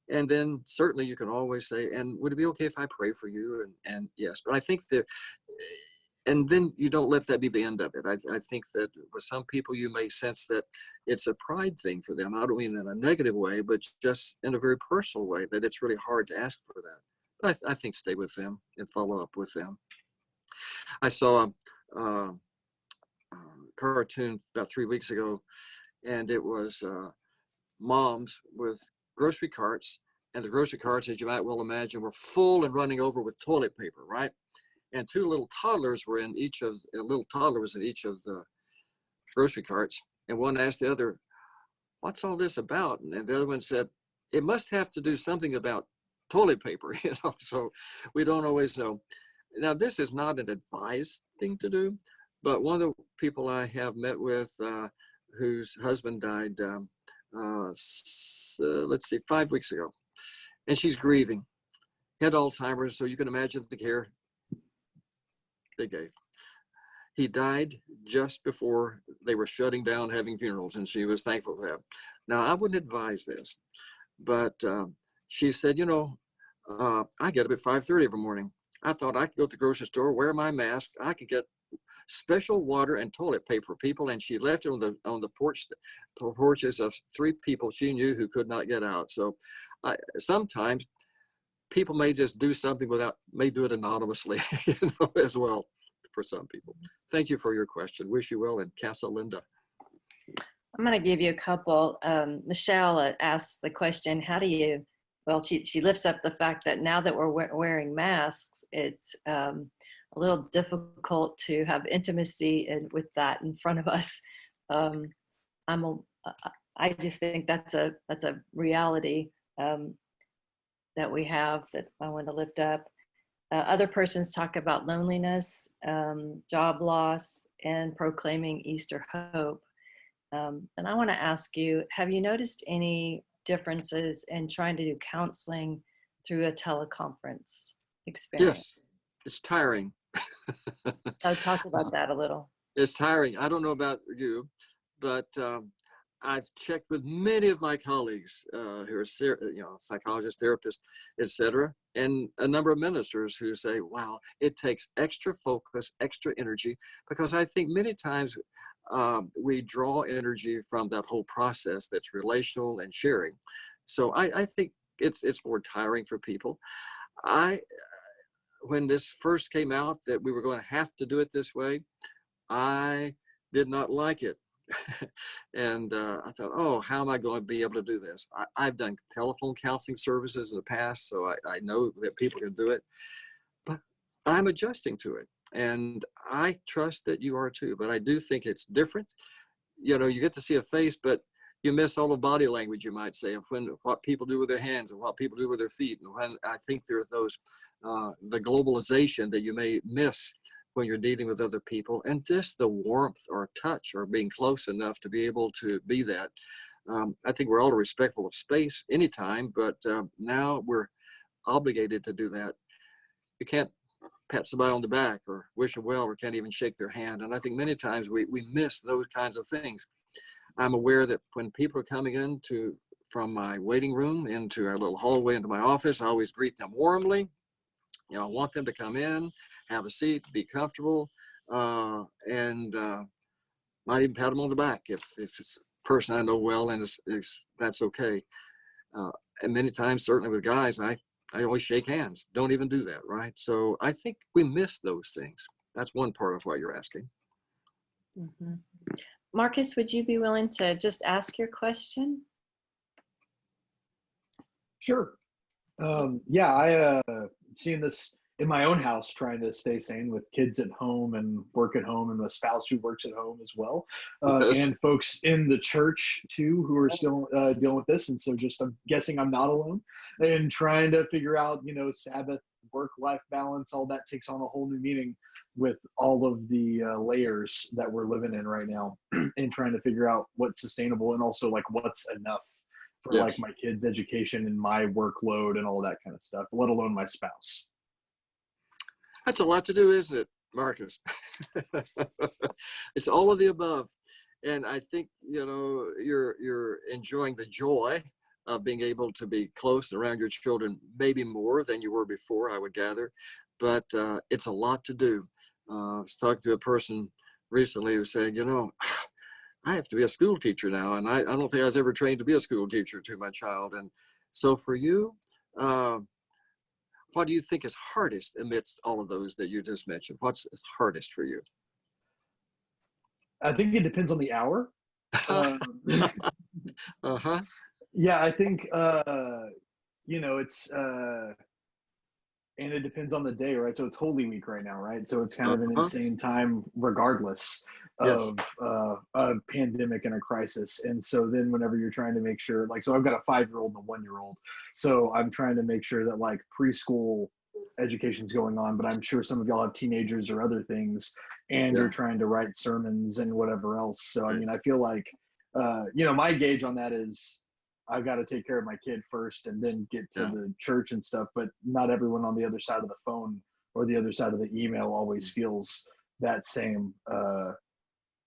[SPEAKER 2] And then certainly you can always say, and would it be okay if I pray for you? And, and yes, but I think that, and then you don't let that be the end of it. I, I think that with some people, you may sense that it's a pride thing for them. I don't mean in a negative way, but just in a very personal way, that it's really hard to ask for that. But I, I think stay with them and follow up with them. I saw a cartoon about three weeks ago, and it was uh, moms with grocery carts and the grocery carts, as you might well imagine, were full and running over with toilet paper, right? And two little toddlers were in each of, a little toddler was in each of the grocery carts. And one asked the other, what's all this about? And the other one said, it must have to do something about toilet paper, [laughs] you know, so we don't always know. Now, this is not an advised thing to do, but one of the people I have met with uh, whose husband died um, uh, uh, let's see, five weeks ago. And she's grieving. Had Alzheimer's, so you can imagine the care they gave. He died just before they were shutting down having funerals, and she was thankful for that. Now, I wouldn't advise this, but uh, she said, you know, uh, I get up at 5.30 every morning. I thought I could go to the grocery store, wear my mask, I could get special water and toilet paper for people, and she left it on the on the porch porches of three people she knew who could not get out. So I, sometimes people may just do something without may do it anonymously, [laughs] you know, as well for some people. Thank you for your question. Wish you well in Casa Linda.
[SPEAKER 1] I'm going to give you a couple. Um, Michelle uh, asks the question, how do you, well, she, she lifts up the fact that now that we're wearing masks, it's um, a little difficult to have intimacy and with that in front of us. Um, I'm a, I just think that's a that's a reality um, that we have that I want to lift up. Uh, other persons talk about loneliness, um, job loss, and proclaiming Easter hope. Um, and I want to ask you, have you noticed any differences in trying to do counseling through a teleconference experience?
[SPEAKER 2] Yes, it's tiring.
[SPEAKER 1] I'll talk about that a little.
[SPEAKER 2] It's tiring. I don't know about you, but um, I've checked with many of my colleagues uh, who are, you know, psychologists, therapists, etc., and a number of ministers who say, "Wow, it takes extra focus, extra energy," because I think many times um, we draw energy from that whole process that's relational and sharing. So I, I think it's it's more tiring for people. I when this first came out that we were going to have to do it this way, I did not like it. [laughs] and uh, I thought, oh, how am I going to be able to do this? I, have done telephone counseling services in the past, so I, I know that people can do it, but I'm adjusting to it. And I trust that you are too, but I do think it's different. You know, you get to see a face, but you miss all the body language, you might say, of when what people do with their hands and what people do with their feet. And when I think there are those, uh, the globalization that you may miss when you're dealing with other people and just the warmth or touch or being close enough to be able to be that. Um, I think we're all respectful of space anytime, but uh, now we're obligated to do that. You can't pat somebody on the back or wish them well or can't even shake their hand. And I think many times we, we miss those kinds of things. I'm aware that when people are coming into from my waiting room into our little hallway into my office, I always greet them warmly. You know, I want them to come in, have a seat, be comfortable, uh, and uh, might even pat them on the back if, if it's a person I know well and it's, it's that's okay. Uh, and many times, certainly with guys, I, I always shake hands. Don't even do that, right? So I think we miss those things. That's one part of what you're asking.
[SPEAKER 1] Mhm. Marcus, would you be willing to just ask your question?
[SPEAKER 4] Sure. Um, yeah, I uh, seen this in my own house, trying to stay sane with kids at home and work at home, and a spouse who works at home as well, uh,
[SPEAKER 2] Yes.
[SPEAKER 4] and folks in the church too who are still uh, dealing with this. And so, just I'm guessing I'm not alone, and trying to figure out, you know, Sabbath, work-life balance, all that takes on a whole new meaning with all of the uh, layers that we're living in right now, [clears throat] and trying to figure out what's sustainable and also like what's enough for
[SPEAKER 2] Yes.
[SPEAKER 4] like my kids' education and my workload and all that kind of stuff, let alone my spouse.
[SPEAKER 2] That's a lot to do, isn't it, Marcus? [laughs] it's all of the above. And I think, you know, you're you're enjoying the joy of being able to be close around your children, maybe more than you were before, I would gather. But uh, it's a lot to do. Uh, I was talking to a person recently who said, you know, [sighs] I have to be a school teacher now, and I, I don't think I was ever trained to be a school teacher to my child. And so for you, uh, what do you think is hardest amidst all of those that you just mentioned? What's hardest for you?
[SPEAKER 4] I think it depends on the hour. Um, [laughs]
[SPEAKER 2] Uh-huh. [laughs]
[SPEAKER 4] yeah, I think uh, you know it's uh, and it depends on the day, right? So it's Holy Week right now, right? So it's kind of an
[SPEAKER 2] Uh-huh.
[SPEAKER 4] insane time, regardless
[SPEAKER 2] Yes.
[SPEAKER 4] of uh, a pandemic and a crisis. And so then, whenever you're trying to make sure, like, so I've got a five-year-old and a one-year-old, so I'm trying to make sure that like preschool education's going on, but I'm sure some of y'all have teenagers or other things, and
[SPEAKER 2] Yeah.
[SPEAKER 4] you're trying to write sermons and whatever else. So I mean, I feel like uh, you know, my gauge on that is I've got to take care of my kid first and then get to
[SPEAKER 2] Yeah.
[SPEAKER 4] the church and stuff. But not everyone on the other side of the phone or the other side of the email always
[SPEAKER 2] Mm.
[SPEAKER 4] feels that same uh,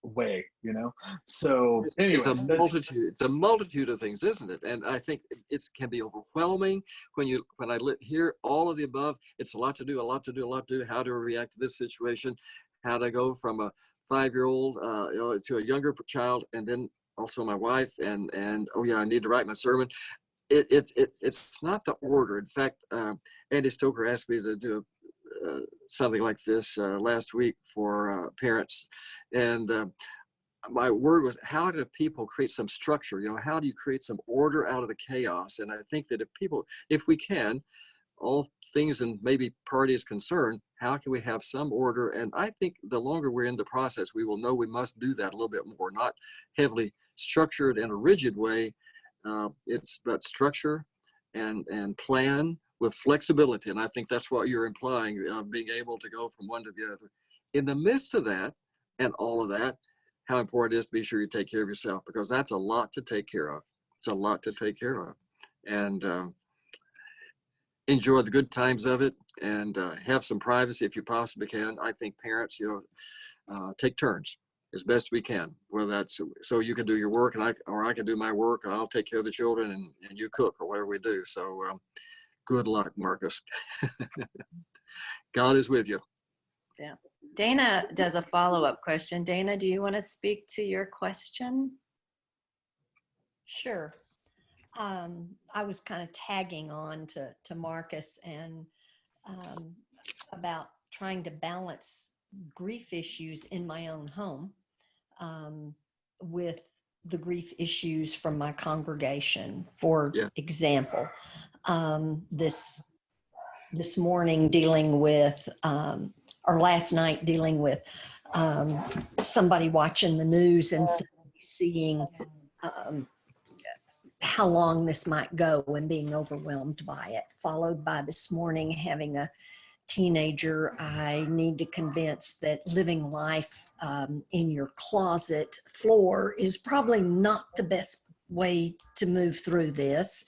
[SPEAKER 4] way, you know? [gasps] So
[SPEAKER 2] It's,
[SPEAKER 4] anyway,
[SPEAKER 2] it's a multitude, it's a multitude of things, isn't it? And I think it can be overwhelming when you when I hear all of the above. It's a lot to do, a lot to do, a lot to do. How to react to this situation? How to go from a five-year-old uh, you know, to a younger child, and then also my wife, and and oh yeah, I need to write my sermon. It, it's it, it's not the order. In fact, uh, Andy Stoker asked me to do uh, something like this uh, last week for uh, parents, and. Uh, my word was how do people create some structure you know how do you create some order out of the chaos and i think that if people if we can all things and maybe parties concerned how can we have some order and i think the longer we're in the process we will know we must do that a little bit more not heavily structured in a rigid way uh, it's but structure and and plan with flexibility and i think that's what you're implying uh, being able to go from one to the other in the midst of that and all of that how important it is to be sure you take care of yourself because that's a lot to take care of. It's a lot to take care of. And um, enjoy the good times of it and uh, have some privacy if you possibly can. I think parents, you know, uh, take turns as best we can, whether that's so you can do your work and I, or I can do my work and I'll take care of the children and, and you cook or whatever we do. So um, good luck, Marcus. [laughs] God is with you. Yeah.
[SPEAKER 1] Dana does a follow-up question. Dana, do you want to speak to your question?
[SPEAKER 5] Sure. Um, I was kind of tagging on to, to Marcus and um, about trying to balance grief issues in my own home um, with the grief issues from my congregation. For
[SPEAKER 2] Yeah.
[SPEAKER 5] example, um, this this morning dealing with, um, or last night dealing with um, somebody watching the news and seeing um, how long this might go and being overwhelmed by it, followed by this morning having a teenager I need to convince that living life um, in your closet floor is probably not the best way to move through this.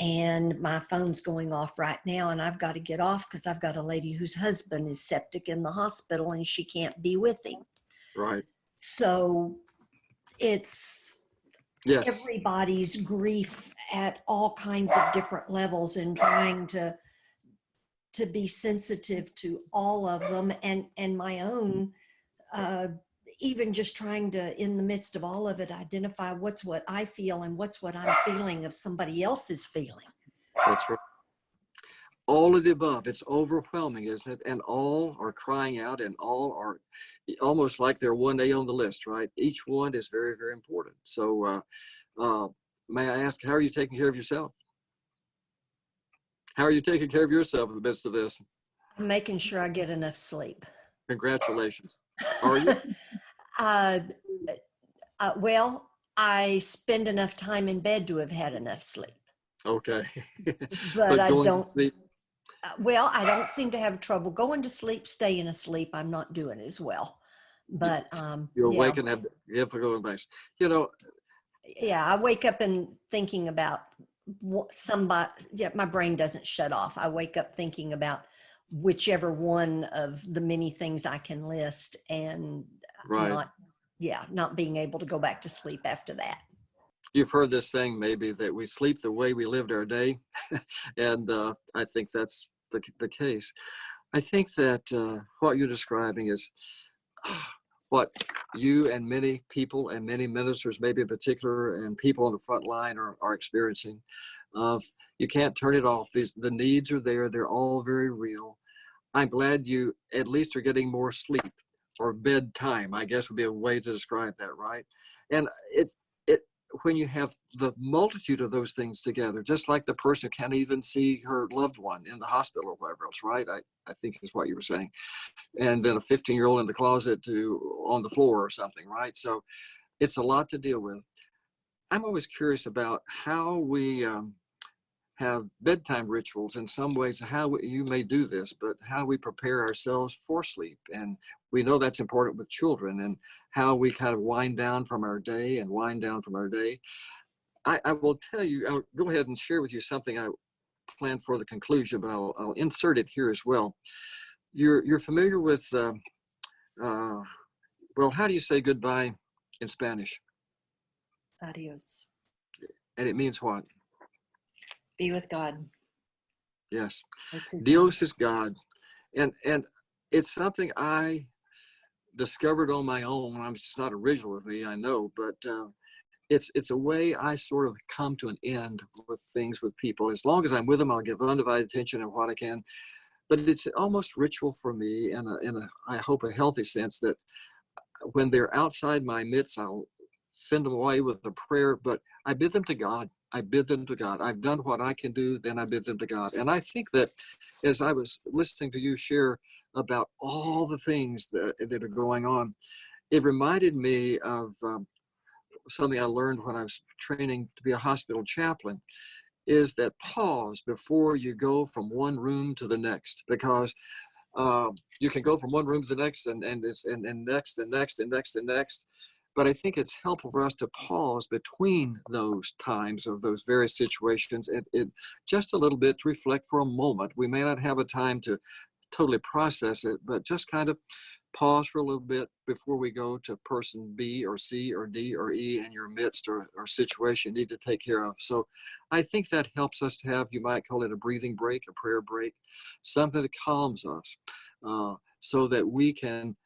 [SPEAKER 5] And my phone's going off right now, and I've got to get off because I've got a lady whose husband is septic in the hospital and she can't be with him.
[SPEAKER 2] Right.
[SPEAKER 5] So it's
[SPEAKER 2] Yes.
[SPEAKER 5] everybody's grief at all kinds of different levels and trying to to be sensitive to all of them and and my own uh even just trying to in the midst of all of it identify what's what i feel and what's what i'm feeling of somebody else's feeling
[SPEAKER 2] That's right. all of the above. It's overwhelming, isn't it? And all are crying out and all are almost like they're 1A on the list, right? Each one is very, very important. So uh, uh, may I ask, how are you taking care of yourself? How are you taking care of yourself in the midst of this?
[SPEAKER 5] I'm making sure I get enough sleep.
[SPEAKER 2] Congratulations. Are you? [laughs]
[SPEAKER 5] Uh, uh, well, I spend enough time in bed to have had enough sleep,
[SPEAKER 2] Okay. [laughs]
[SPEAKER 5] but, I don't.
[SPEAKER 2] sleep-
[SPEAKER 5] Uh, well, I don't seem to have trouble going to sleep, staying asleep. I'm not doing as well, but um,
[SPEAKER 2] You
[SPEAKER 5] yeah,
[SPEAKER 2] awake and have difficult advice. You know,
[SPEAKER 5] yeah, I wake up and thinking about somebody. Yeah, my brain doesn't shut off. I wake up thinking about whichever one of the many things I can list, and
[SPEAKER 2] right.
[SPEAKER 5] not, yeah, not being able to go back to sleep after that.
[SPEAKER 2] You've heard this thing maybe that we sleep the way we lived our day. [laughs] and uh, I think that's the, the case. I think that uh, what you're describing is what you and many people and many ministers, maybe in particular, and people on the front line are, are experiencing. Of you can't turn it off. These, the needs are there. They're all very real. I'm glad you at least are getting more sleep or bedtime, I guess would be a way to describe that, right? And it's it when you have the multitude of those things together, just like the person can't even see her loved one in the hospital or whatever else, right? I, I think is what you were saying. And then a 15 year old in the closet to on the floor or something, right? So it's a lot to deal with. I'm always curious about how we um, have bedtime rituals in some ways, how we, you may do this, but how we prepare ourselves for sleep. And we know that's important with children and how we kind of wind down from our day and wind down from our day. I, I will tell you, I'll go ahead and share with you something I planned for the conclusion, but I'll, I'll insert it here as well. You're, you're familiar with, uh, uh, well, how do you say goodbye in Spanish?
[SPEAKER 1] Adios.
[SPEAKER 2] And it means what?
[SPEAKER 1] Be with God.
[SPEAKER 2] Yes.
[SPEAKER 1] Or to God.
[SPEAKER 2] Dios is God. And and it's something I discovered on my own. I'm just not original with me, I know, but uh, it's it's a way I sort of come to an end with things with people. As long as I'm with them, I'll give undivided attention and what I can. But it's almost ritual for me in a in a I hope a healthy sense that when they're outside my midst, I'll send them away with a prayer, but I bid them to God. I bid them to God. I've done what I can do, then I bid them to God. And I think that as I was listening to you share about all the things that, that are going on, it reminded me of um, something I learned when I was training to be a hospital chaplain is that pause before you go from one room to the next because um, you can go from one room to the next and, and, and, and next and next and next and next. But I think it's helpful for us to pause between those times of those various situations and just a little bit to reflect for a moment. We may not have a time to totally process it, but just kind of pause for a little bit before we go to person B or C or D or E in your midst or, or situation you need to take care of. So I think that helps us to have, you might call it a breathing break, a prayer break, something that calms us uh, so that we can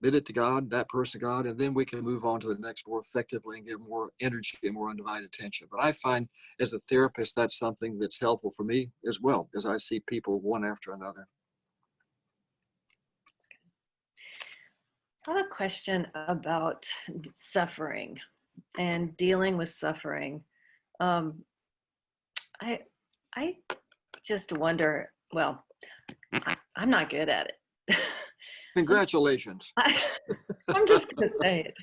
[SPEAKER 2] bid it to God, that person God, and then we can move on to the next more effectively and give more energy and more undivided attention. But I find as a therapist, that's something that's helpful for me as well, as I see people one after another.
[SPEAKER 1] Have a question about suffering and dealing with suffering. Um, I I just wonder. Well, I, I'm not good at it. [laughs]
[SPEAKER 2] Congratulations.
[SPEAKER 1] I, I'm just gonna say it.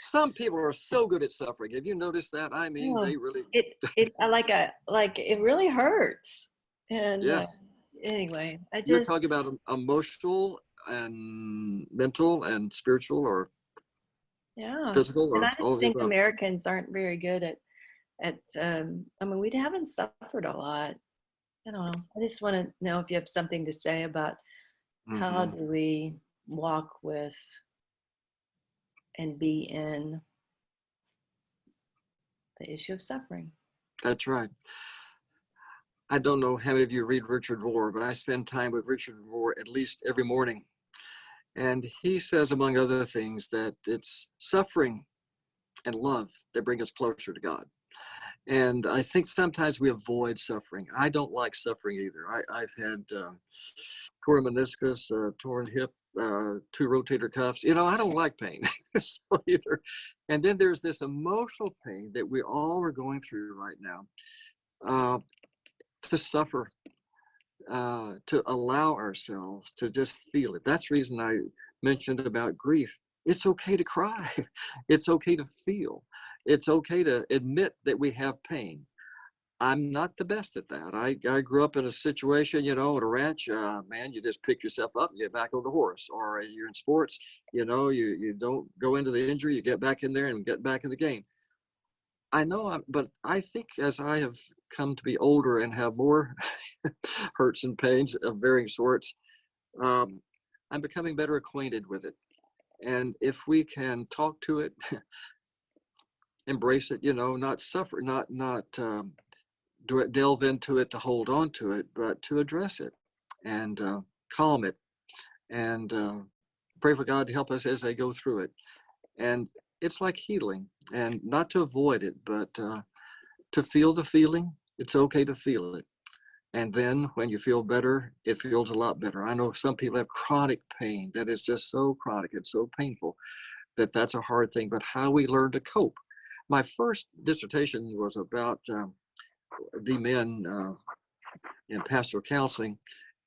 [SPEAKER 2] Some people are so good at suffering. Have you noticed that? I mean, they really,
[SPEAKER 1] It it like a like it really hurts. And uh,
[SPEAKER 2] yes.
[SPEAKER 1] anyway, I just.
[SPEAKER 2] You're talking about emotional and mental and spiritual or
[SPEAKER 1] yeah.
[SPEAKER 2] physical or
[SPEAKER 1] And I just think. Americans aren't very good at at um I mean we haven't suffered a lot. I don't know. I just want to know if you have something to say about how
[SPEAKER 2] Mhm.
[SPEAKER 1] do we walk with and be in the issue of suffering.
[SPEAKER 2] That's right. I don't know how many of you read Richard Rohr, but I spend time with Richard Rohr at least every morning. And he says, among other things, that it's suffering and love that bring us closer to God. And I think sometimes we avoid suffering. I don't like suffering either. I, I've had um, torn meniscus, uh, torn hip, uh, two rotator cuffs. You know, I don't like pain [laughs] so either. And then there's this emotional pain that we all are going through right now. Uh, to suffer, uh, to allow ourselves to just feel it. That's reason I mentioned about grief. It's okay to cry. [laughs] It's okay to feel. It's okay to admit that we have pain. I'm not the best at that. I, I grew up in a situation, you know, at a ranch, uh, man, you just pick yourself up and get back on the horse. Or you're in sports, you know, you, you don't go into the injury, you get back in there and get back in the game. I know, I'm, but I think as I have come to be older and have more [laughs] hurts and pains of varying sorts, um, I'm becoming better acquainted with it. And if we can talk to it, [laughs] embrace it, you know, not suffer, not not um, delve into it to hold on to it, but to address it and uh, calm it, and uh, pray for God to help us as they go through it. And it's like healing, and not to avoid it, but uh, to feel the feeling. It's okay to feel it. And then when you feel better, it feels a lot better. I know some people have chronic pain that is just so chronic, it's so painful that that's a hard thing, but how we learn to cope. My first dissertation was about um, the men uh, in pastoral counseling,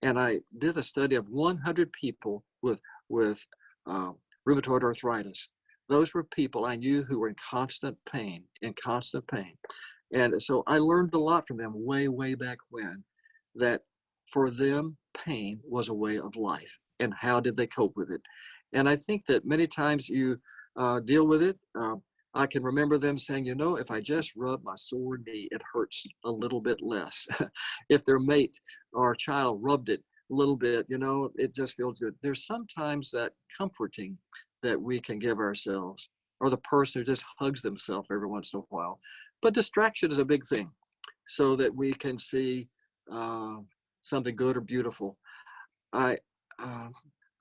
[SPEAKER 2] and I did a study of 100 people with, with uh, rheumatoid arthritis. Those were people I knew who were in constant pain, in constant pain. And so I learned a lot from them way, way back when that for them, pain was a way of life. And how did they cope with it? And I think that many times you uh, deal with it. Uh, I can remember them saying, you know, if I just rub my sore knee, it hurts a little bit less. [laughs] if their mate or child rubbed it a little bit, you know, it just feels good. There's sometimes that comforting that we can give ourselves, or the person who just hugs themselves every once in a while. But distraction is a big thing so that we can see uh, something good or beautiful. I, uh,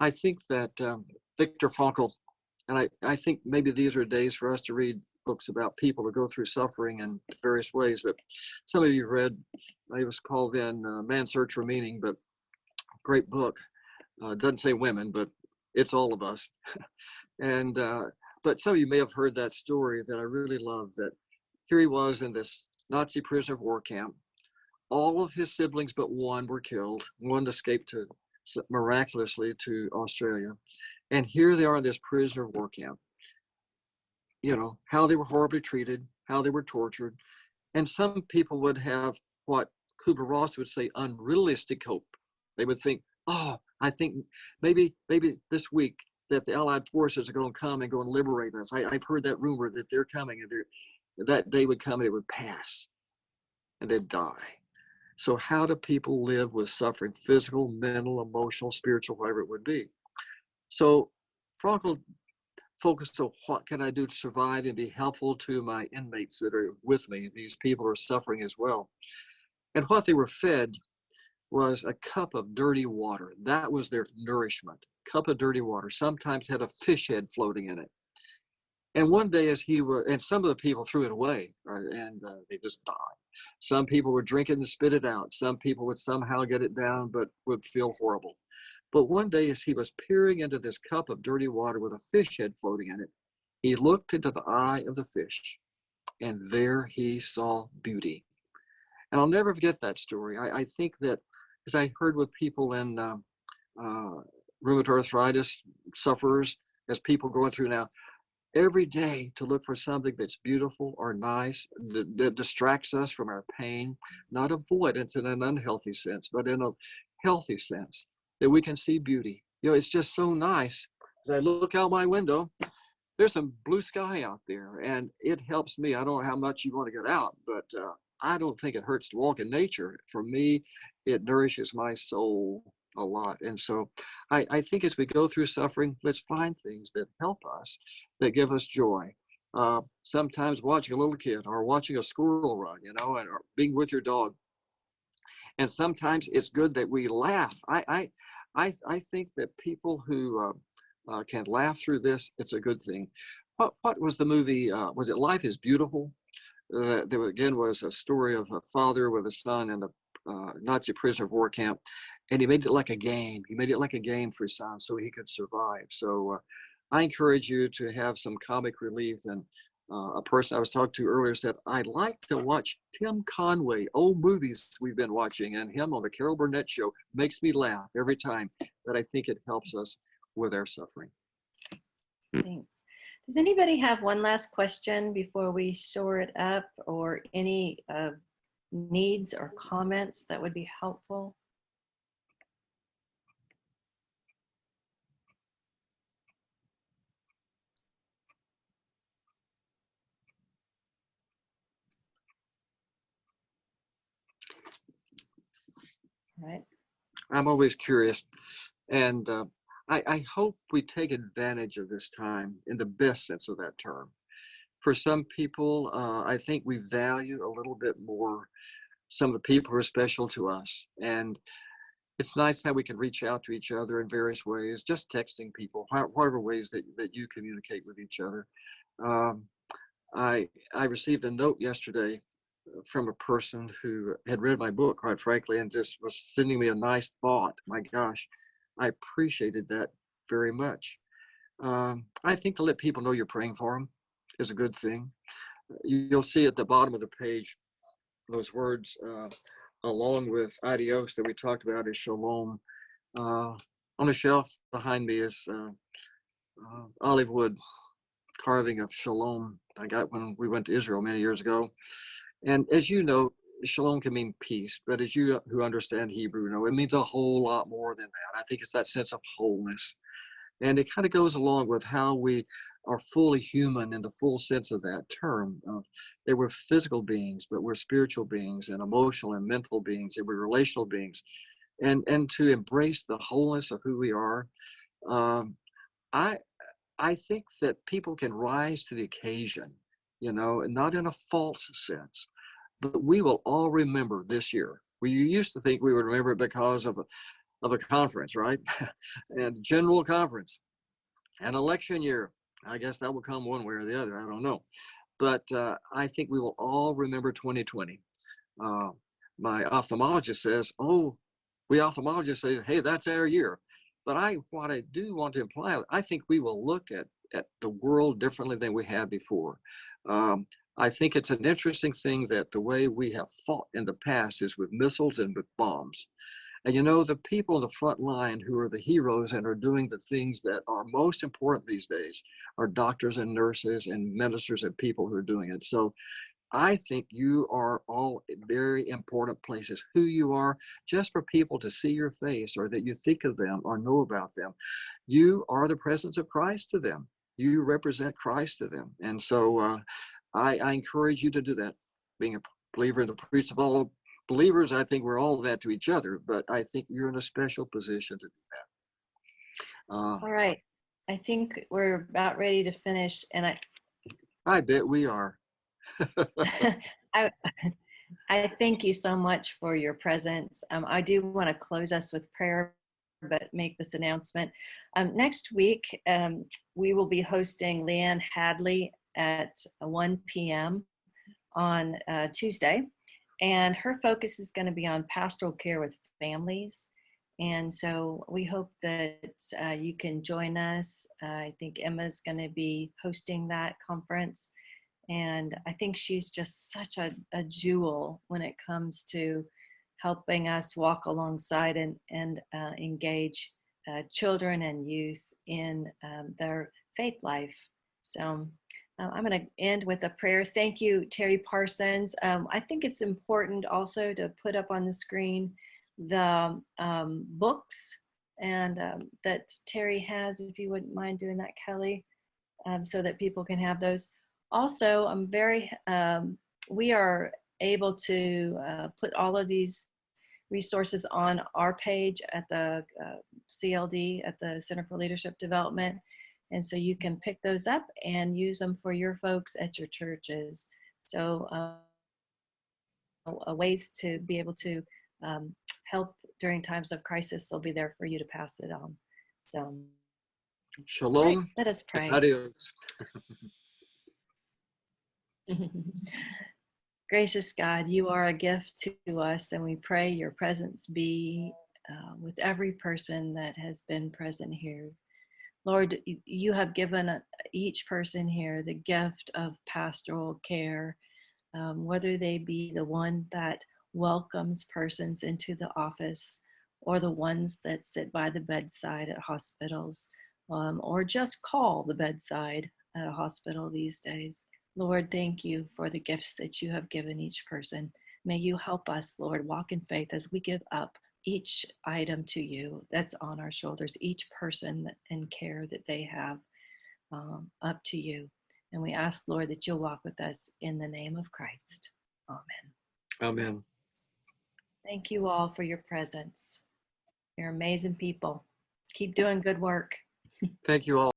[SPEAKER 2] I think that um, Viktor Frankl, and I, I think maybe these are days for us to read books about people who go through suffering in various ways, but some of you have read, it was called then uh, Search for Meaning, but great book. Uh, doesn't say women, but it's all of us. and, uh, but some of you may have heard that story that I really love that here he was in this Nazi prisoner of war camp. All of his siblings but one were killed. One escaped to miraculously to Australia. And here they are in this prisoner of war camp. You know, how they were horribly treated, how they were tortured. And some people would have what Kubler-Ross would say unrealistic hope. They would think, oh, I think maybe maybe this week that the Allied forces are going to come and go and liberate us. I, have heard that rumor that they're coming and they're that day would come and it would pass and they'd die. So how do people live with suffering, physical, mental, emotional, spiritual, whatever it would be? So Frankl focused on what can I do to survive and be helpful to my inmates that are with me. These people are suffering as well. And what they were fed was a cup of dirty water. That was their nourishment. Cup of dirty water. Sometimes had a fish head floating in it. And one day, as he was, and some of the people threw it away, right, and uh, they just died. Some people would drink it and spit it out. Some people would somehow get it down, but would feel horrible. But one day, as he was peering into this cup of dirty water with a fish head floating in it, he looked into the eye of the fish, and there he saw beauty. And I'll never forget that story. I, I think that, as I heard with people in uh, uh, rheumatoid arthritis sufferers, as people going through now, every day to look for something that's beautiful or nice that, that, distracts us from our pain, not avoidance in an unhealthy sense, but in a healthy sense, that we can see beauty. You know, it's just so nice. As I look out my window, there's some blue sky out there, and it helps me. I don't know how much you want to get out, but uh, I don't think it hurts to walk in nature. For me, it nourishes my soul a lot. And so I, I think as we go through suffering, let's find things that help us, that give us joy. Uh, sometimes watching a little kid or watching a squirrel run, you know, and or being with your dog. And sometimes it's good that we laugh. I, I, I, I think that people who uh, uh, can laugh through this, it's a good thing. What, what was the movie? Uh, was it Life is Beautiful? Uh, there again was a story of a father with a son in a uh, Nazi prisoner of war camp, and he made it like a game. He made it like a game for his son so he could survive. So uh, I encourage you to have some comic relief. And uh, a person I was talking to earlier said, I'd like to watch Tim Conway, old movies we've been watching, and him on the Carol Burnett show makes me laugh every time. But I think it helps us with our suffering.
[SPEAKER 1] Thanks. Does anybody have one last question before we shore it up or any uh, needs or comments that would be helpful? Right.
[SPEAKER 2] I'm always curious. And uh, I, I hope we take advantage of this time in the best sense of that term. For some people, uh, I think we value a little bit more some of the people who are special to us. And it's nice how we can reach out to each other in various ways, just texting people, wha- whatever ways that, that you communicate with each other. Um, I, I received a note yesterday from a person who had read my book, quite frankly, and just was sending me a nice thought. My gosh, I appreciated that very much. Um, I think to let people know you're praying for them is a good thing. You- You'll see at the bottom of the page those words, uh, along with adios that we talked about, is shalom. Uh, on a shelf behind me is uh, uh, olive wood carving of shalom I got when we went to Israel many years ago. And as you know, shalom can mean peace, but as you who understand Hebrew know, it means a whole lot more than that. I think it's that sense of wholeness. And it kind of goes along with how we are fully human in the full sense of that term. Uh, they were physical beings, but we're spiritual beings and emotional and mental beings, and we're relational beings. And, and to embrace the wholeness of who we are, um, I, I think that people can rise to the occasion, you know, not in a false sense, but we will all remember this year. We used to think we would remember it because of a, of a conference, right? [laughs] and general conference, an election year. I guess that will come one way or the other. I don't know. But uh, I think we will all remember 2020. Uh, my ophthalmologist says, oh, we ophthalmologists say, hey, that's our year. But I, what I do want to imply, I think we will look at, at the world differently than we have before. Um, I think it's an interesting thing that the way we have fought in the past is with missiles and with bombs. And you know, the people on the front line who are the heroes and are doing the things that are most important these days are doctors and nurses and ministers and people who are doing it. So I think you are all very important places. Who you are, just for people to see your face or that you think of them or know about them. You are the presence of Christ to them. You represent Christ to them. And so uh, I, I encourage you to do that. Being a believer in the priest of all believers, I think we're all that to each other, but I think you're in a special position to do that. Uh,
[SPEAKER 1] All right. I think we're about ready to finish and I,
[SPEAKER 2] I bet we are. [laughs] [laughs]
[SPEAKER 1] I, I thank you so much for your presence. Um, I do want to close us with prayer, but make this announcement. Um, next week, um, we will be hosting Leanne Hadley at 1 p.m. on uh, Tuesday. And her focus is going to be on pastoral care with families. And so we hope that uh, you can join us. Uh, I think Emma's going to be hosting that conference. And I think she's just such a, a jewel when it comes to helping us walk alongside and, and uh, engage uh, children and youth in um, their faith life. So uh, I'm going to end with a prayer. Thank you, Terry Parsons. Um, I think it's important also to put up on the screen the um, books and um, that Terry has, if you wouldn't mind doing that, Kelly, um, so that people can have those. Also, I'm very, um, we are able to uh, put all of these resources on our page at the uh, CLD, at the Center for Leadership Development. And so you can pick those up and use them for your folks at your churches. So uh, uh, ways to be able to um, help during times of crisis, they'll be there for you to pass it on. So all right,
[SPEAKER 2] Shalom.
[SPEAKER 1] let us [laughs] pray.
[SPEAKER 2] Adios. [laughs]
[SPEAKER 1] Gracious God, you are a gift to us, and we pray your presence be uh, with every person that has been present here. Lord, you have given uh, each person here the gift of pastoral care, um, whether they be the one that welcomes persons into the office or the ones that sit by the bedside at hospitals um, or just call the bedside at a hospital these days. Lord, thank you for the gifts that you have given each person. May you help us, Lord, walk in faith as we give up each item to you that's on our shoulders, each person and care that they have um, up to you. And we ask, Lord, that you'll walk with us in the name of Christ. Amen.
[SPEAKER 2] Amen.
[SPEAKER 1] Thank you all for your presence. You're amazing people. Keep doing good work.
[SPEAKER 2] Thank you all.